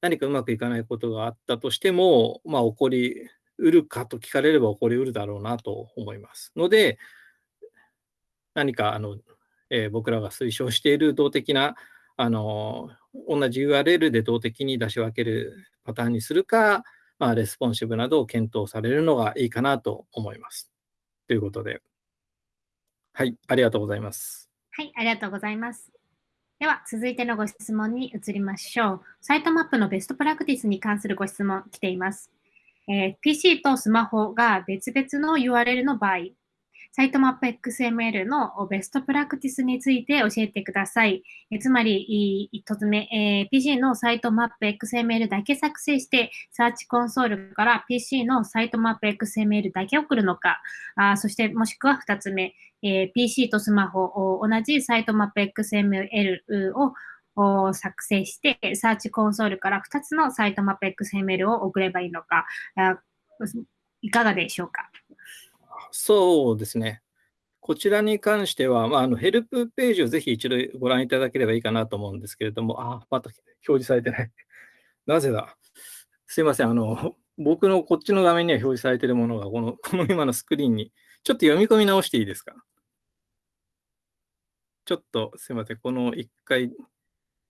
何かうまくいかないことがあったとしても、まあ、起こりうるかと聞かれれば起こりうるだろうなと思います。ので、何かあの、えー、僕らが推奨している動的なあの同じ URL で動的に出し分けるパターンにするか、まあ、レスポンシブなどを検討されるのがいいかなと思います。ということで、はい、ありがとうございます。はい、ありがとうございます。では、続いてのご質問に移りましょう。サイトマップのベストプラクティスに関するご質問来ています。えー、PC とスマホが別々の URL の場合、サイトマップ XML のベストプラクティスについて教えてください。えつまり、一つ目、えー、PC のサイトマップ XML だけ作成して、サーチコンソールから PC のサイトマップ XML だけ送るのか、あそしてもしくは二つ目、えー、PC とスマホ、同じサイトマップ XML を作成して、サーチコンソールから2つのサイトマップ XML を送ればいいのか、いかがでしょうか？そうですね。こちらに関しては、まあ、あのヘルプページをぜひ一度ご覧いただければいいかなと思うんですけれども、あ、また表示されてない。なぜだ？すいません。あの、僕のこっちの画面には表示されているものが、この この今のスクリーンに、ちょっと読み込み直していいですか？ちょっとすいません。この一回、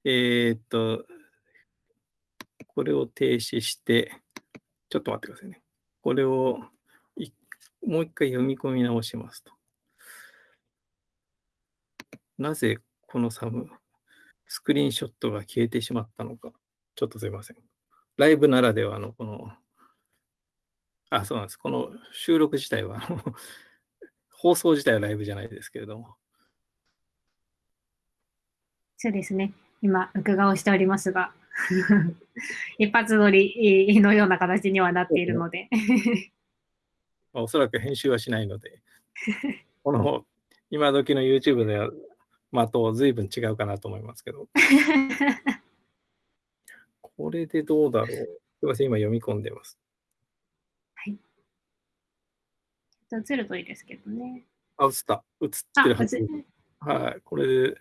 えー、っと、これを停止して、ちょっと待ってくださいね。これをもう一回読み込み直しますと。なぜこのサム、スクリーンショットが消えてしまったのか。ちょっとすいません。ライブならではのこの、あ、そうなんです。この収録自体は 放送自体はライブじゃないですけれども。そうですね。今、録画をしておりますが、一発撮りのような形にはなっているのでまあ、おそらく編集はしないので、この今時の YouTube では的を随分違うかなと思いますけど。これでどうだろう？すみません、今読み込んでます。はい。映るといいですけどね。あ、映った。映ってるはず。はい。これで、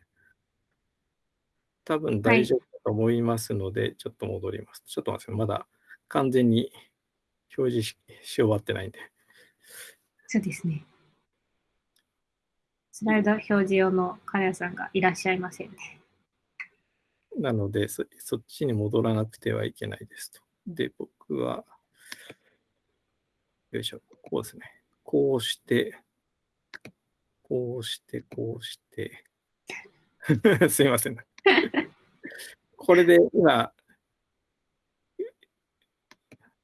多分大丈夫だと思いますので、はい、ちょっと戻ります。ちょっと待ってまだ完全に表示し終わってないんで。そうですね。スライド表示用の金谷さんがいらっしゃいませんね。なのでそ、そっちに戻らなくてはいけないですと。で、僕は、よいしょ、こうですね。こうして、こうして、こうして、すいません。これで今、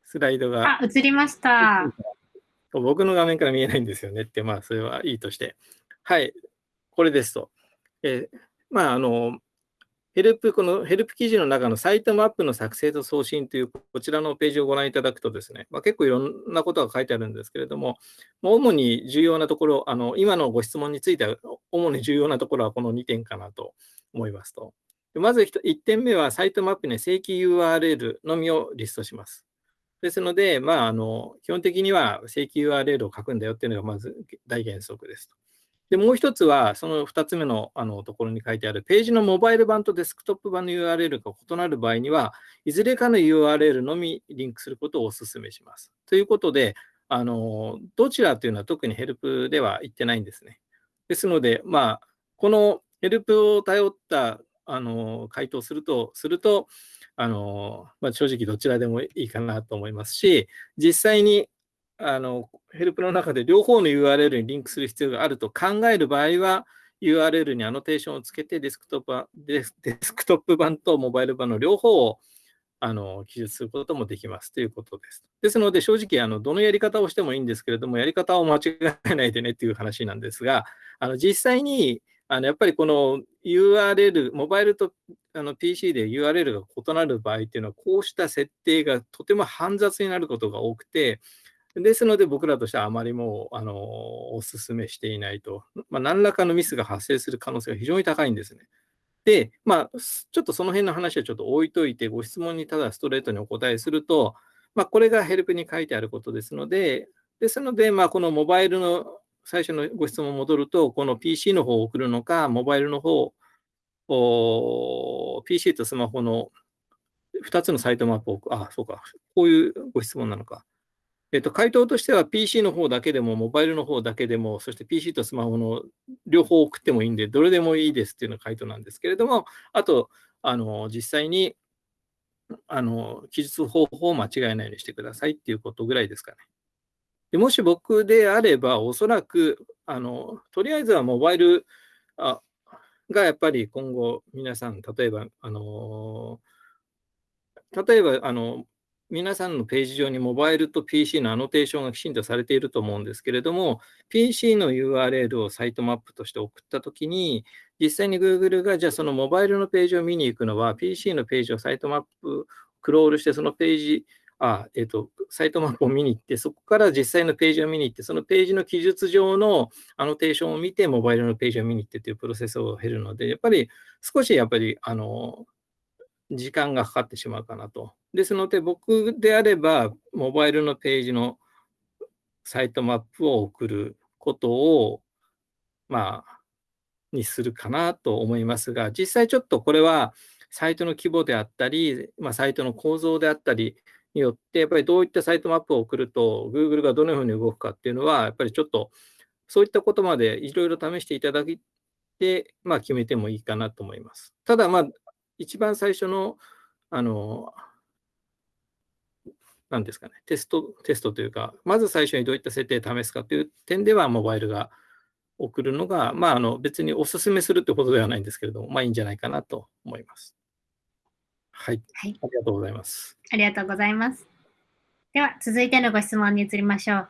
スライドが。あ、映りました。僕の画面から見えないんですよねって、まあ、それはいいとして。はい、これですと。えー、まあ、あの、ヘルプ、このヘルプ記事の中のサイトマップの作成と送信というこちらのページをご覧いただくとですね、まあ、結構いろんなことが書いてあるんですけれども、主に重要なところ、あの今のご質問については、主に重要なところはこの2点かなと思いますと。まず 1, 点目はサイトマップに正規 URL のみをリストします。ですので、まあ、あの基本的には正規 URL を書くんだよっていうのがまず大原則ですと。で、もう一つは、その2つ目のあのところに書いてある、ページのモバイル版とデスクトップ版の URL が異なる場合には、いずれかの URL のみリンクすることをお勧めします。ということで、あのどちらというのは特にヘルプでは言ってないんですね。ですので、まあ、このヘルプを頼ったあの回答すると、すると、あの、まあ、正直どちらでもいいかなと思いますし、実際にあのヘルプの中で両方の URL にリンクする必要があると考える場合は、URL にアノテーションをつけてデスクトップデスクトップ版とモバイル版の両方をあの記述することもできますということです。ですので、正直あの、どのやり方をしてもいいんですけれども、やり方を間違えないでねっていう話なんですが、あの実際にあのやっぱりこの URL、モバイルとあの PC で URL が異なる場合っていうのは、こうした設定がとても煩雑になることが多くて、ですので僕らとしてはあまりもうあのお勧めしていないと、まあ、何らかのミスが発生する可能性が非常に高いんですね。で、まあ、ちょっとその辺の話はちょっと置いといて、ご質問にただストレートにお答えすると、まあ、これがヘルプに書いてあることですので、ですので、まあ、このモバイルの最初のご質問戻ると、この PC の方を送るのか、モバイルの方、PC とスマホの2つのサイトマップを、あ、そうか、こういうご質問なのか。えっと、回答としては PC の方だけでも、モバイルの方だけでも、そして PC とスマホの両方送ってもいいんで、どれでもいいですっていうのが回答なんですけれども、あと、あの実際にあの記述方法を間違えないようにしてくださいっていうことぐらいですかね。でもし僕であれば、おそらくあの、とりあえずはモバイルあがやっぱり今後、皆さん、例えば、あの例えばあの皆さんのページ上にモバイルと PC のアノテーションがきちんとされていると思うんですけれども、PC の URL をサイトマップとして送ったときに、実際に Google がじゃあそのモバイルのページを見に行くのは、PC のページをサイトマップ、クロールして、そのページ、あ、えっ、ー、と、サイトマップを見に行って、そこから実際のページを見に行って、そのページの記述上のアノテーションを見て、モバイルのページを見に行ってというプロセスを経るので、やっぱり少しやっぱり、あの、時間がかかってしまうかなと。ですので、僕であれば、モバイルのページのサイトマップを送ることを、まあ、にするかなと思いますが、実際ちょっとこれは、サイトの規模であったり、まあ、サイトの構造であったりによって、やっぱりどういったサイトマップを送ると、Google がどのように動くかっていうのは、やっぱりちょっと、そういったことまでいろいろ試していただいて、まあ、決めてもいいかなと思います。ただ、まあ、一番最初の、あの、何ですかね、テスト、テストというか、まず最初にどういった設定を試すかという点では、モバイルが送るのが、まあ、あの別にお勧めするってことではないんですけれども、まあいいんじゃないかなと思います。はい。はい、ありがとうございます。ありがとうございます。では、続いてのご質問に移りましょう。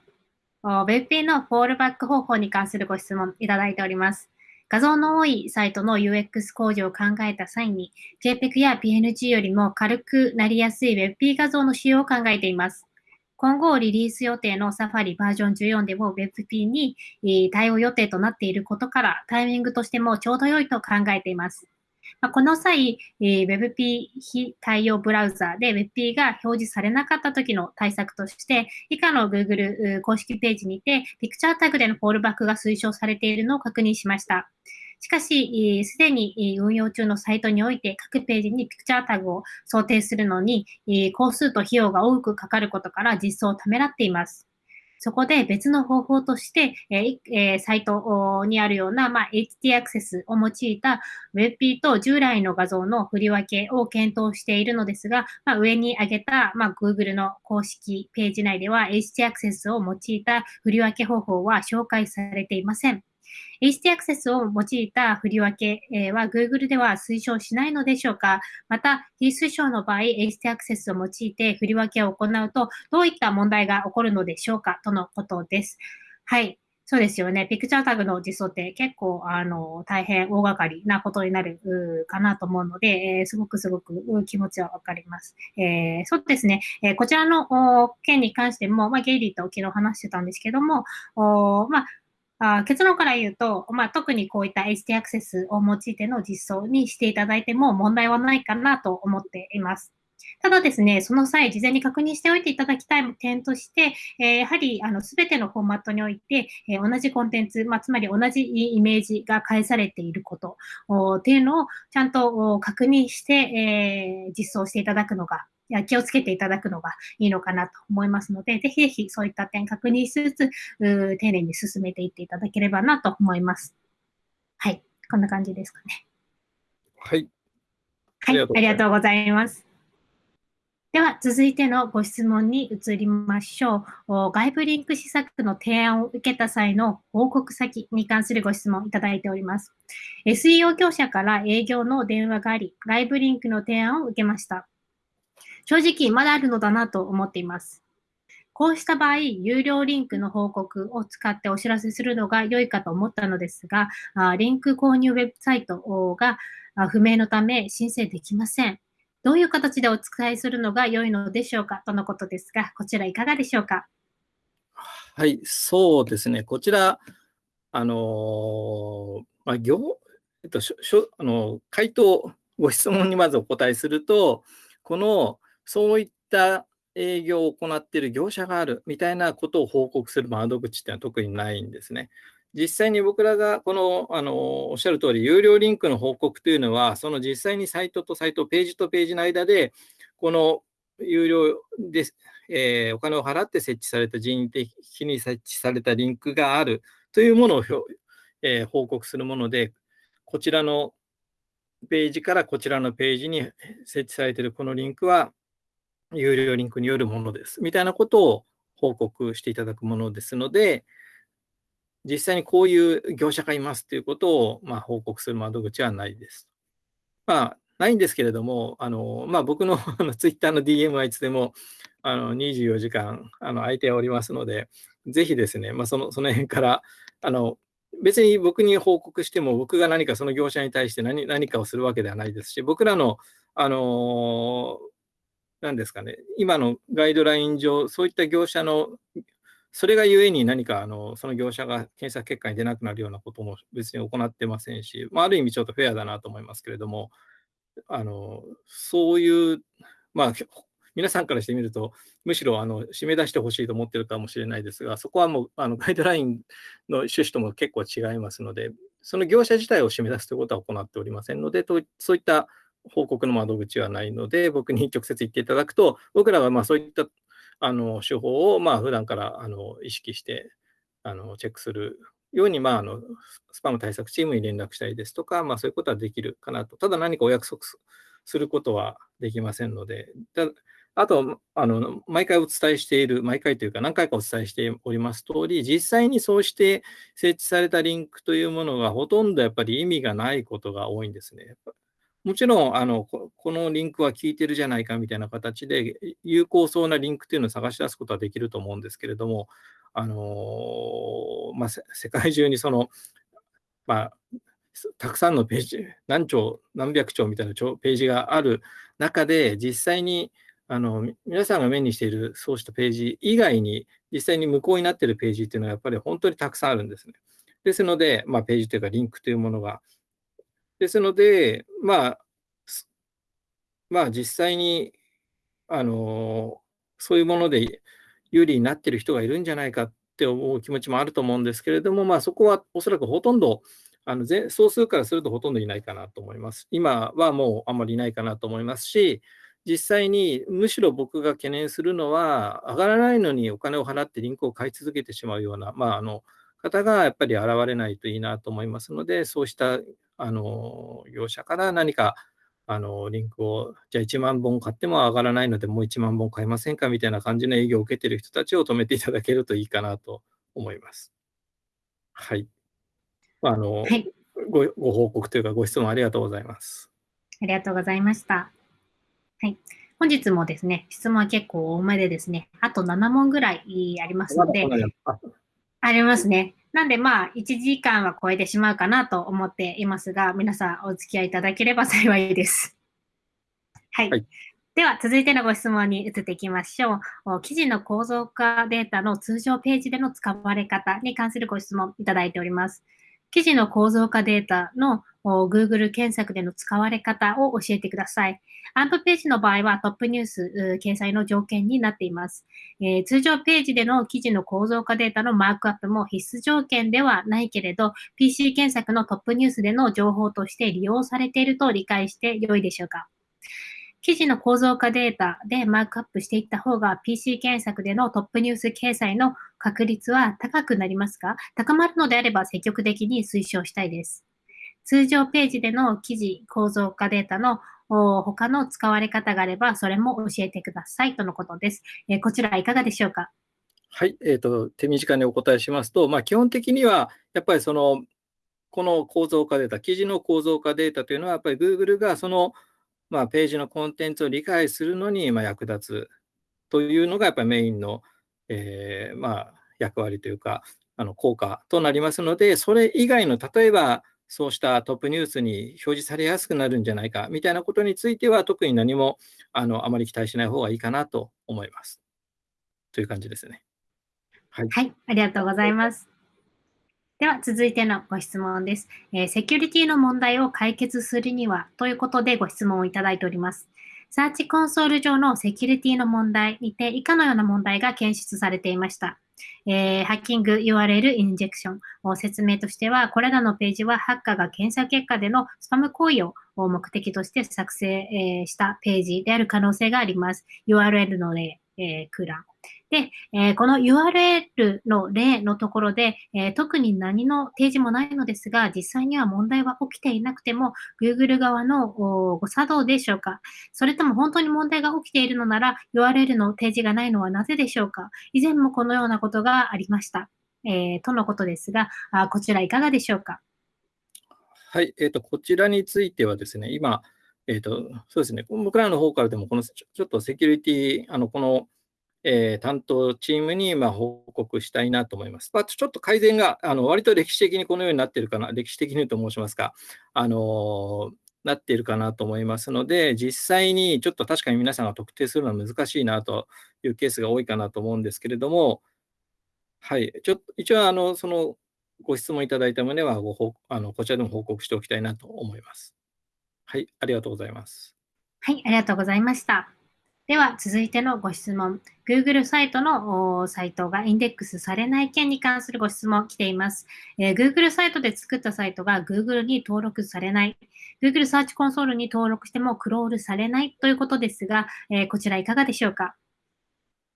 WebP のフォールバック方法に関するご質問いただいております。画像の多いサイトの UX 工事を考えた際に、JPEG や PNG よりも軽くなりやすい WebP 画像の使用を考えています。今後リリース予定の Safari バージョン14でも WebP に対応予定となっていることから、タイミングとしてもちょうど良いと考えています。まこの際、えー、WebP 非対応ブラウザで WebP が表示されなかった時の対策として、以下の Google 公式ページにて、ピクチャータグでのフォールバックが推奨されているのを確認しました。しかし、すでに運用中のサイトにおいて各ページにピクチャータグを想定するのに、工数と費用が多くかかることから実装をためらっています。そこで別の方法として、えー、サイトにあるような、まあ、HT アクセスを用いた WebP と従来の画像の振り分けを検討しているのですが、まあ、上に挙げた、まあ、Google の公式ページ内では HT アクセスを用いた振り分け方法は紹介されていません。HT アクセスを用いた振り分けは Google では推奨しないのでしょうか？また、非推奨の場合、HT アクセスを用いて振り分けを行うと、どういった問題が起こるのでしょうか？とのことです。はい。そうですよね。ピクチャータグの実装って結構、あの、大変大掛かりなことになるかなと思うので、えー、すごくすごく気持ちはわかります。えー、そうですね。えー、こちらの件に関しても、まあ、ゲイリーと昨日話してたんですけども、おまあ、あ結論から言うと、まあ、特にこういった HT アクセスを用いての実装にしていただいても問題はないかなと思っています。ただですね、その際、事前に確認しておいていただきたい点として、えー、やはり、あの、すべてのフォーマットにおいて、えー、同じコンテンツ、まあ、つまり同じイメージが返されていることっていうのをちゃんと確認して、えー、実装していただくのが気をつけていただくのがいいのかなと思いますので、ぜひぜひそういった点確認しつつ、丁寧に進めていっていただければなと思います。はい、こんな感じですかね。はい。はい、ありがとうございます。では、続いてのご質問に移りましょう。外部リンク施策の提案を受けた際の報告先に関するご質問いただいております。SEO 業者から営業の電話があり、外部リンクの提案を受けました。正直まだあるのだなと思っています。こうした場合、有料リンクの報告を使ってお知らせするのが良いかと思ったのですが、リンク購入ウェブサイトが不明のため申請できません。どういう形でお使いするのが良いのでしょうか？とのことですが、こちらいかがでしょうか？はい、そうですね。こちら、あのまあ、業、えっと、しょあの回答、ご質問にまずお答えすると、このそういった営業を行っている業者があるみたいなことを報告する窓口っていうのは特にないんですね。実際に僕らがこのあのおっしゃる通り、有料リンクの報告というのは、その実際にサイトとサイト、ページとページの間で、この有料で、えー、お金を払って設置された人為的に設置されたリンクがあるというものを、えー、報告するもので、こちらのページからこちらのページに設置されているこのリンクは有料リンクによるものです。みたいなことを報告していただくものですので、実際にこういう業者がいますということを、まあ、報告する窓口はないです。まあ、ないんですけれども、あのまあ、僕の ツイッターの DM はいつでもあの24時間あの空いておりますので、ぜひですね、まあ、そのその辺からあの別に僕に報告しても、僕が何かその業者に対して何何かをするわけではないですし、僕らの、あの何ですかね、今のガイドライン上、そういった業者の、それがゆえに何かあのその業者が検索結果に出なくなるようなことも別に行ってませんし、まあ、ある意味ちょっとフェアだなと思いますけれども、あのそういう、まあ、皆さんからしてみると、むしろあの締め出してほしいと思ってるかもしれないですが、そこはもうあのガイドラインの趣旨とも結構違いますので、その業者自体を締め出すということは行っておりませんので、とそういった報告の窓口はないので、僕に直接言っていただくと、僕らはまあそういったあの手法をまあ普段からあの意識してあのチェックするように、まあ、あのスパム対策チームに連絡したりですとか、まあ、そういうことはできるかなと。ただ何かお約束することはできませんので、あとあの、毎回お伝えしている、毎回というか何回かお伝えしております通り、実際にそうして設置されたリンクというものがほとんどやっぱり意味がないことが多いんですね。もちろんあのこ、のリンクは効いてるじゃないかみたいな形で、有効そうなリンクというのを探し出すことはできると思うんですけれども、あのまあ、世界中にその、まあ、たくさんのページ、何兆、何百兆みたいなページがある中で、実際にあの皆さんが目にしているそうしたページ以外に、実際に無効になっているページっていうのはやっぱり本当にたくさんあるんですね。ですので、まあ、ページというかリンクというものが。ですので、まあ、まあ、実際に、あのそういうもので有利になっている人がいるんじゃないかって思う気持ちもあると思うんですけれども、まあ、そこはおそらくほとんど、あの総数からするとほとんどいないかなと思います。今はもうあんまりいないかなと思いますし、実際にむしろ僕が懸念するのは、上がらないのにお金を払ってリンクを買い続けてしまうような、まあ、あの方がやっぱり現れないといいなと思いますので、そうしたあの業者から何かあのリンクを、じゃあ1万本買っても上がらないので、もう1万本買いませんかみたいな感じの営業を受けている人たちを止めていただけるといいかなと思います。はい。あの、はい、ごご報告というか、ご質問ありがとうございます。ありがとうございました。はい。本日もですね、質問は結構多めでですね、あと7問ぐらいありますので、ありますね。なんでまあ、1時間は超えてしまうかなと思っていますが、皆さんお付き合いいただければ幸いです。はい。はい、では、続いてのご質問に移っていきましょう。記事の構造化データの通常ページでの使われ方に関するご質問いただいております。記事の構造化データの Google 検索での使われ方を教えてください。アンプページの場合はトップニュース掲載の条件になっています、えー、通常ページでの記事の構造化データのマークアップも必須条件ではないけれど、PC 検索のトップニュースでの情報として利用されていると理解して良いでしょうか。記事の構造化データでマークアップしていった方が PC 検索でのトップニュース掲載の確率は高くなりますか？高まるのであれば積極的に推奨したいです。通常ページでの記事構造化データの他の使われ方があれば、それも教えてくださいとのことです。えー、こちらいかがでしょうか？はい、えーと、手短にお答えしますと、まあ、基本的にはやっぱりそのこの構造化データ、記事の構造化データというのは、やっぱり Google がその、まあ、ページのコンテンツを理解するのにま役立つというのがやっぱりメインの、えー、まあ、役割というか、あの効果となりますので、それ以外の例えばそうしたトップニュースに表示されやすくなるんじゃないかみたいなことについては、特に何もあのあまり期待しない方がいいかなと思います。という感じですね。はい、はい、ありがとうございます。では続いてのご質問です、えー、セキュリティの問題を解決するにはということでご質問をいただいております。サーチコンソール上のセキュリティの問題にて以下のような問題が検出されていました。えー、ハッキング URL インジェクション。説明としては、これらのページはハッカーが検査結果でのスパム行為を目的として作成、したページである可能性があります。URL の例、えー、空欄。で、えー、この URL の例のところで、えー、特に何の提示もないのですが、実際には問題は起きていなくても、Google 側のご作動でしょうか。それとも本当に問題が起きているのなら、URL の提示がないのはなぜでしょうか。以前もこのようなことがありました。えー、とのことですが、あこちらいかがでしょうか。はい、えーと、こちらについてはですね、今、えーと、そうですね、僕らの方からでも、このちょっとセキュリティ、あのこのえー、担当チームにま報告したいなと思います。まあ、ちょっと改善があの割と歴史的にこのようになっているかな、歴史的にと申しますか、あのなっているかなと思いますので、実際にちょっと確かに皆さんが特定するのは難しいなというケースが多いかなと思うんですけれども、はい、ちょっと一応あの、そのご質問いただいた旨はご報あのこちらでも報告しておきたいなと思います。はい、ありがとうございます。はい、ありがとうございました。では、続いてのご質問。Google サイトのサイトがインデックスされない件に関するご質問来ています。えー、Google サイトで作ったサイトが Google に登録されない。Google サーチコンソールに登録してもクロールされないということですが、えー、こちらいかがでしょうか？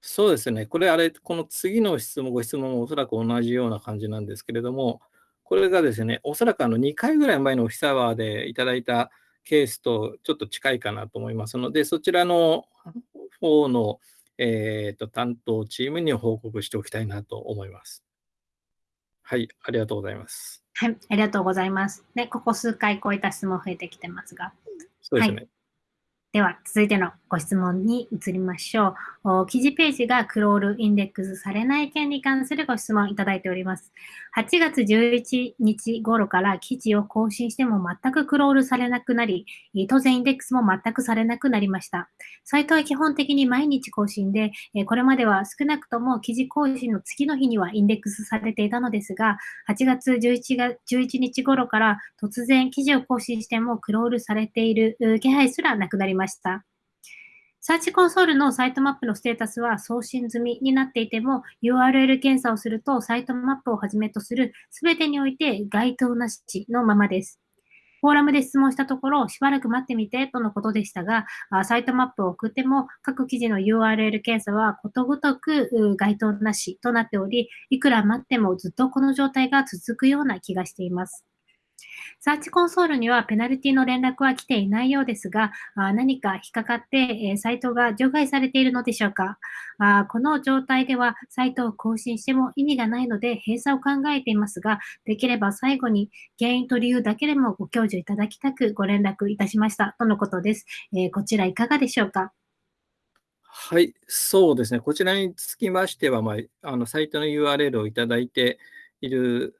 そうですね。これ、あれ、この次の質問、ご質問もおそらく同じような感じなんですけれども、これがですね、おそらくあの2回ぐらい前のオフィスアワーでいただいたケースとちょっと近いかなと思いますので、そちらの方の、えーと、担当チームに報告しておきたいなと思います。はい、ありがとうございます。はい、ありがとうございます。ね、ここ数回こういった質問増えてきてますが。そうですね。はいでは、続いてのご質問に移りましょう。記事ページがクロールインデックスされない件に関するご質問いただいております。8月11日頃から記事を更新しても全くクロールされなくなり、当然インデックスも全くされなくなりました。サイトは基本的に毎日更新で、これまでは少なくとも記事更新の次の日にはインデックスされていたのですが、8月 11, 月11日頃から突然記事を更新してもクロールされている気配すらなくなりました。ました。サーチコンソールのサイトマップのステータスは送信済みになっていても、URL 検査をすると、サイトマップをはじめとするすべてにおいて該当なしのままです。フォーラムで質問したところ、しばらく待ってみてとのことでしたが、サイトマップを送っても、各記事の URL 検査はことごとく該当なしとなっており、いくら待ってもずっとこの状態が続くような気がしています。サーチコンソールにはペナルティの連絡は来ていないようですが、あ何か引っかかって、えサイトが除外されているのでしょうか？あこの状態ではサイトを更新しても意味がないので閉鎖を考えていますが、できれば最後に原因と理由だけでもご教授いただきたくご連絡いたしましたとのことです。え、こちらいかがでしょうか？はい、そうですね。こちらにつきましては、まあ、あのサイトの URL をいただいている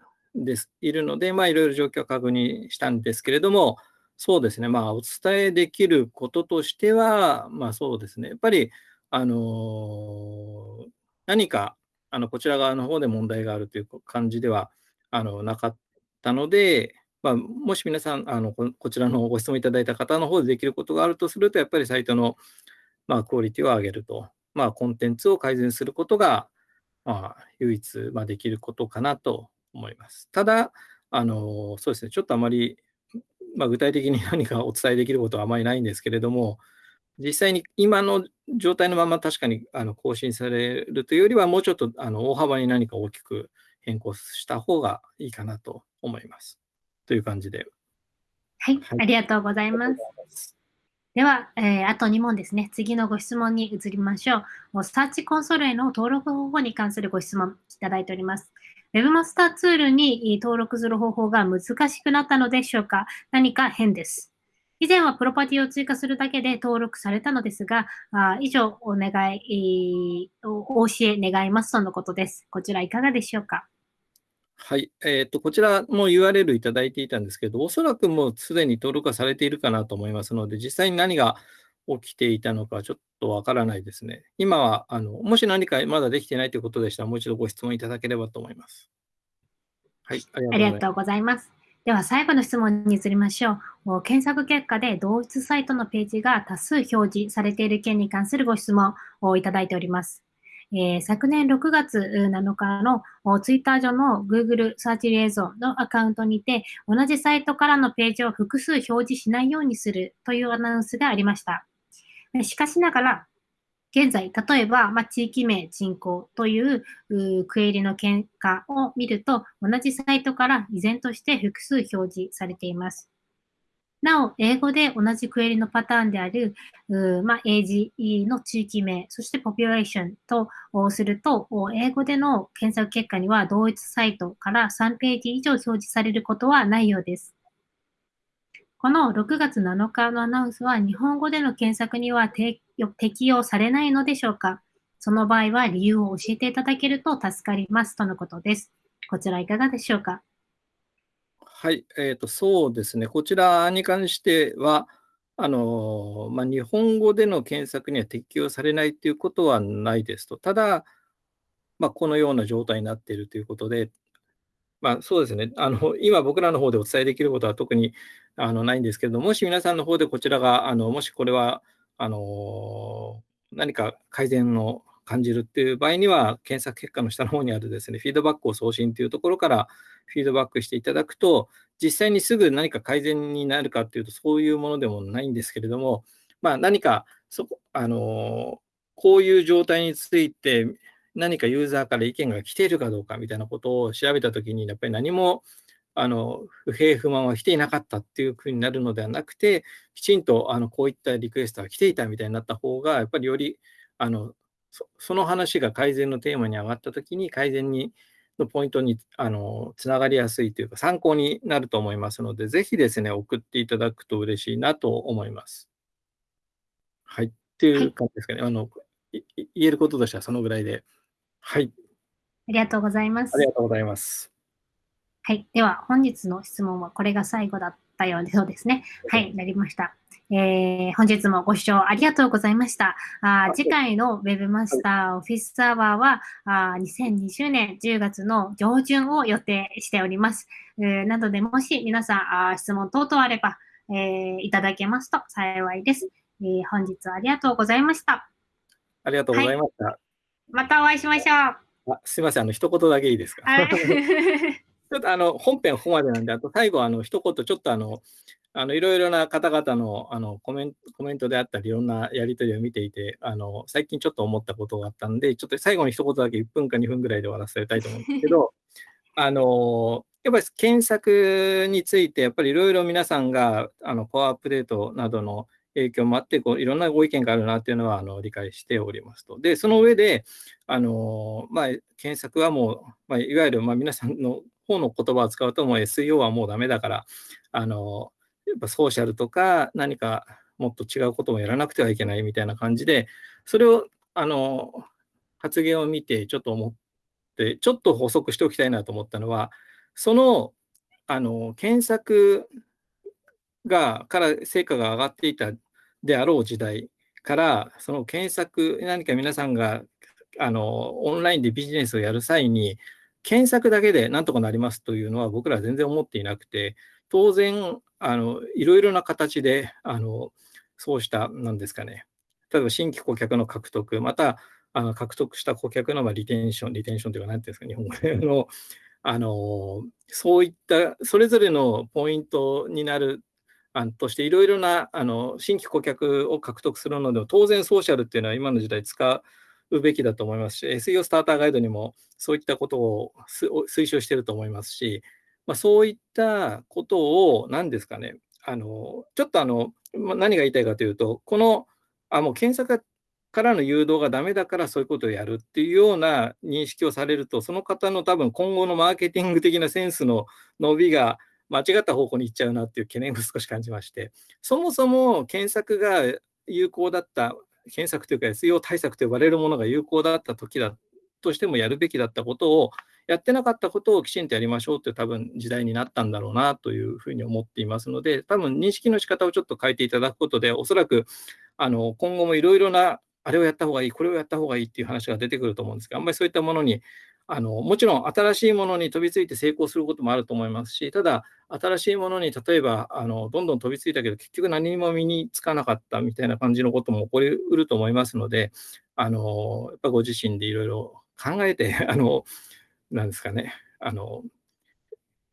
です。いるので、まあ、いろいろ状況を確認したんですけれども、そうですね、まあ、お伝えできることとしては、まあ、そうですね、やっぱり、あの、何かあのこちら側の方で問題があるという感じではあのなかったので、まあ、もし皆さんあのこ、こちらのご質問いただいた方の方でできることがあるとすると、やっぱりサイトの、まあ、クオリティを上げると、まあ、コンテンツを改善することが、まあ、唯一、まあ、できることかなと思います。ただ、あのそうですね、ちょっとあまり、まあ、具体的に 何かお伝えできることはあまりないんですけれども、実際に今の状態のまま確かにあの更新されるというよりは、もうちょっとあの大幅に何か大きく変更した方がいいかなと思います。という感じで。はい、はい、ありがとうございます。では、えー、あと2問ですね。次のご質問に移りましょう。サーチコンソールへの登録方法に関するご質問いただいております。Webmaster ツールに登録する方法が難しくなったのでしょうか？何か変です。以前はプロパティを追加するだけで登録されたのですが、あ以上お願い、お教え願いますとのことです。こちらいかがでしょうか？はい、えーと、こちらも URL いただいていたんですけど、おそらくもうすでに登録がされているかなと思いますので、実際に何が起きていたのかちょっとわからないですね。今はあの、もし何かまだできてないということでしたら、もう一度ご質問いただければと思います。はい、ありがとうございます。では最後の質問に移りましょう。検索結果で同一サイトのページが多数表示されている件に関するご質問をいただいております。えー、昨年6月7日のツイッター上の Google サーチリエゾンのアカウントにて、同じサイトからのページを複数表示しないようにするというアナウンスがありました。しかしながら、現在、例えば、まあ、地域名人口というクエリの結果を見ると、同じサイトから依然として複数表示されています。なお、英語で同じクエリのパターンである、まあ、英字の地域名、そしてポピュレーションとすると、英語での検索結果には同一サイトから3ページ以上表示されることはないようです。この6月7日のアナウンスは日本語での検索には適用されないのでしょうか？その場合は理由を教えていただけると助かりますとのことです。こちらいかがでしょうか？はい、えーと、そうですね、こちらに関しては、あのまあ、日本語での検索には適用されないということはないですと、ただ、まあ、このような状態になっているということで、まあ、そうですね。あの、今僕らの方でお伝えできることは特にあのないんですけれども、もし皆さんの方でこちらが、あのもしこれはあの何か改善の感じるっていう場合には、検索結果の下の方にあるですね、フィードバックを送信というところからフィードバックしていただくと、実際にすぐ何か改善になるかっていうと、そういうものでもないんですけれども、まあ、何かそこ、あの、こういう状態について、何かユーザーから意見が来ているかどうかみたいなことを調べたときに、やっぱり何もあの不平不満は来ていなかったっていうふうになるのではなくて、きちんとあのこういったリクエストが来ていたみたいになった方が、やっぱりよりあのその話が改善のテーマに上がったときに、改善にのポイントにあのつながりやすいというか、参考になると思いますので、ぜひですね、送っていただくと嬉しいなと思います。はい。っていう感じですかね。はい、あの言えることとしてはそのぐらいで。はい。ありがとうございます。ありがとうございます。はい。では、本日の質問はこれが最後だったようで、そうですね。はい、なりました。えー、本日もご視聴ありがとうございました。あ次回の Web マスターオフィスサーバーはあ2020年10月の上旬を予定しております。えー、なので、もし皆さんあ質問等々あれば、えー、いただけますと幸いです、えー。本日はありがとうございました。ありがとうございました。はい、またお会いしましょう。あすみません、あの一言だけいいですか？ちょっとあの本編ここまでなんで、あと最後、あの一言ちょっとあのあのいろいろな方々のあのコメンコメントであったり、いろんなやり取りを見ていてあの、最近ちょっと思ったことがあったんで、ちょっと最後に一言だけ1分か2分ぐらいで終わらせたいと思うんですけど、あのやっぱり検索について、やっぱりいろいろ皆さんがあのコアアップデートなどの影響もあってこう、いろんなご意見があるなっていうのはあの理解しておりますと。で、その上で、あのまあ、検索はもう、まあ、いわゆるま皆さんの方の言葉を使うと、もう SEO はもうダメだから、あのやっぱソーシャルとか何かもっと違うこともやらなくてはいけないみたいな感じで、それをあの発言を見てちょっと思って、ちょっと補足しておきたいなと思ったのは、そのあの検索がから成果が上がっていたであろう時代から、その検索、何か皆さんがあのオンラインでビジネスをやる際に、検索だけでなんとかなりますというのは僕らは全然思っていなくて、当然、あのいろいろな形であのそうした、なんですかね、例えば新規顧客の獲得、またあの獲得した顧客のまリテンション、リテンションというか、なんていうんですか、日本語でのあの、そういったそれぞれのポイントになるとして、いろいろなあの新規顧客を獲得するのでも、当然ソーシャルっていうのは今の時代使うべきだと思いますし、SEO スターターガイドにもそういったことを推奨してると思いますし、まあ、そういったことを、何ですかね、あのちょっとあの、ま何が言いたいかというと、このあもう検索からの誘導がダメだからそういうことをやるっていうような認識をされると、その方の多分今後のマーケティング的なセンスの伸びが間違った方向に行っちゃうなっていう懸念を少し感じまして、そもそも検索が有効だった、検索というか SEO 対策と呼ばれるものが有効だった時だとしてもやるべきだったことをやってなかったことをきちんとやりましょうという多分時代になったんだろうなというふうに思っていますので、多分認識の仕方をちょっと変えていただくことで、おそらくあの今後もいろいろなあれをやった方がいい、これをやった方がいいっていう話が出てくると思うんですが、あんまりそういったものにあのもちろん新しいものに飛びついて成功することもあると思いますし、ただ、新しいものに例えばあのどんどん飛びついたけど、結局何も身につかなかったみたいな感じのことも起こりうると思いますので、あの、やっぱご自身でいろいろ考えて、あの、なんですかね、あの、やっ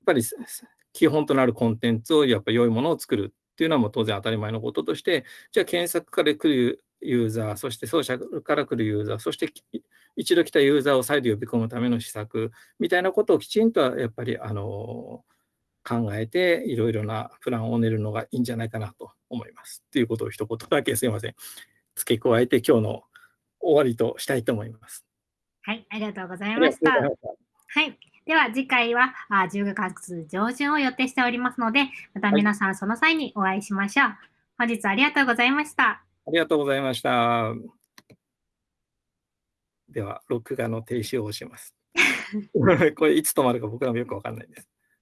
ぱり基本となるコンテンツをやっぱ良いものを作るっていうのはもう当然当たり前のこととして、じゃあ検索から来るユーザー、そしてソーシャルから来るユーザー、そして一度来たユーザーを再度呼び込むための施策みたいなことをきちんとやっぱりあの考えていろいろなプランを練るのがいいんじゃないかなと思います。ということを一言だけすいません。付け加えて今日の終わりとしたいと思います。はい、ありがとうございました。はい。では次回はあ10月上旬を予定しておりますので、また皆さんその際にお会いしましょう。はい、本日ありがとうございました。ありがとうございました。では、録画の停止を押します。これいつ止まるか僕らもよくわかんないです。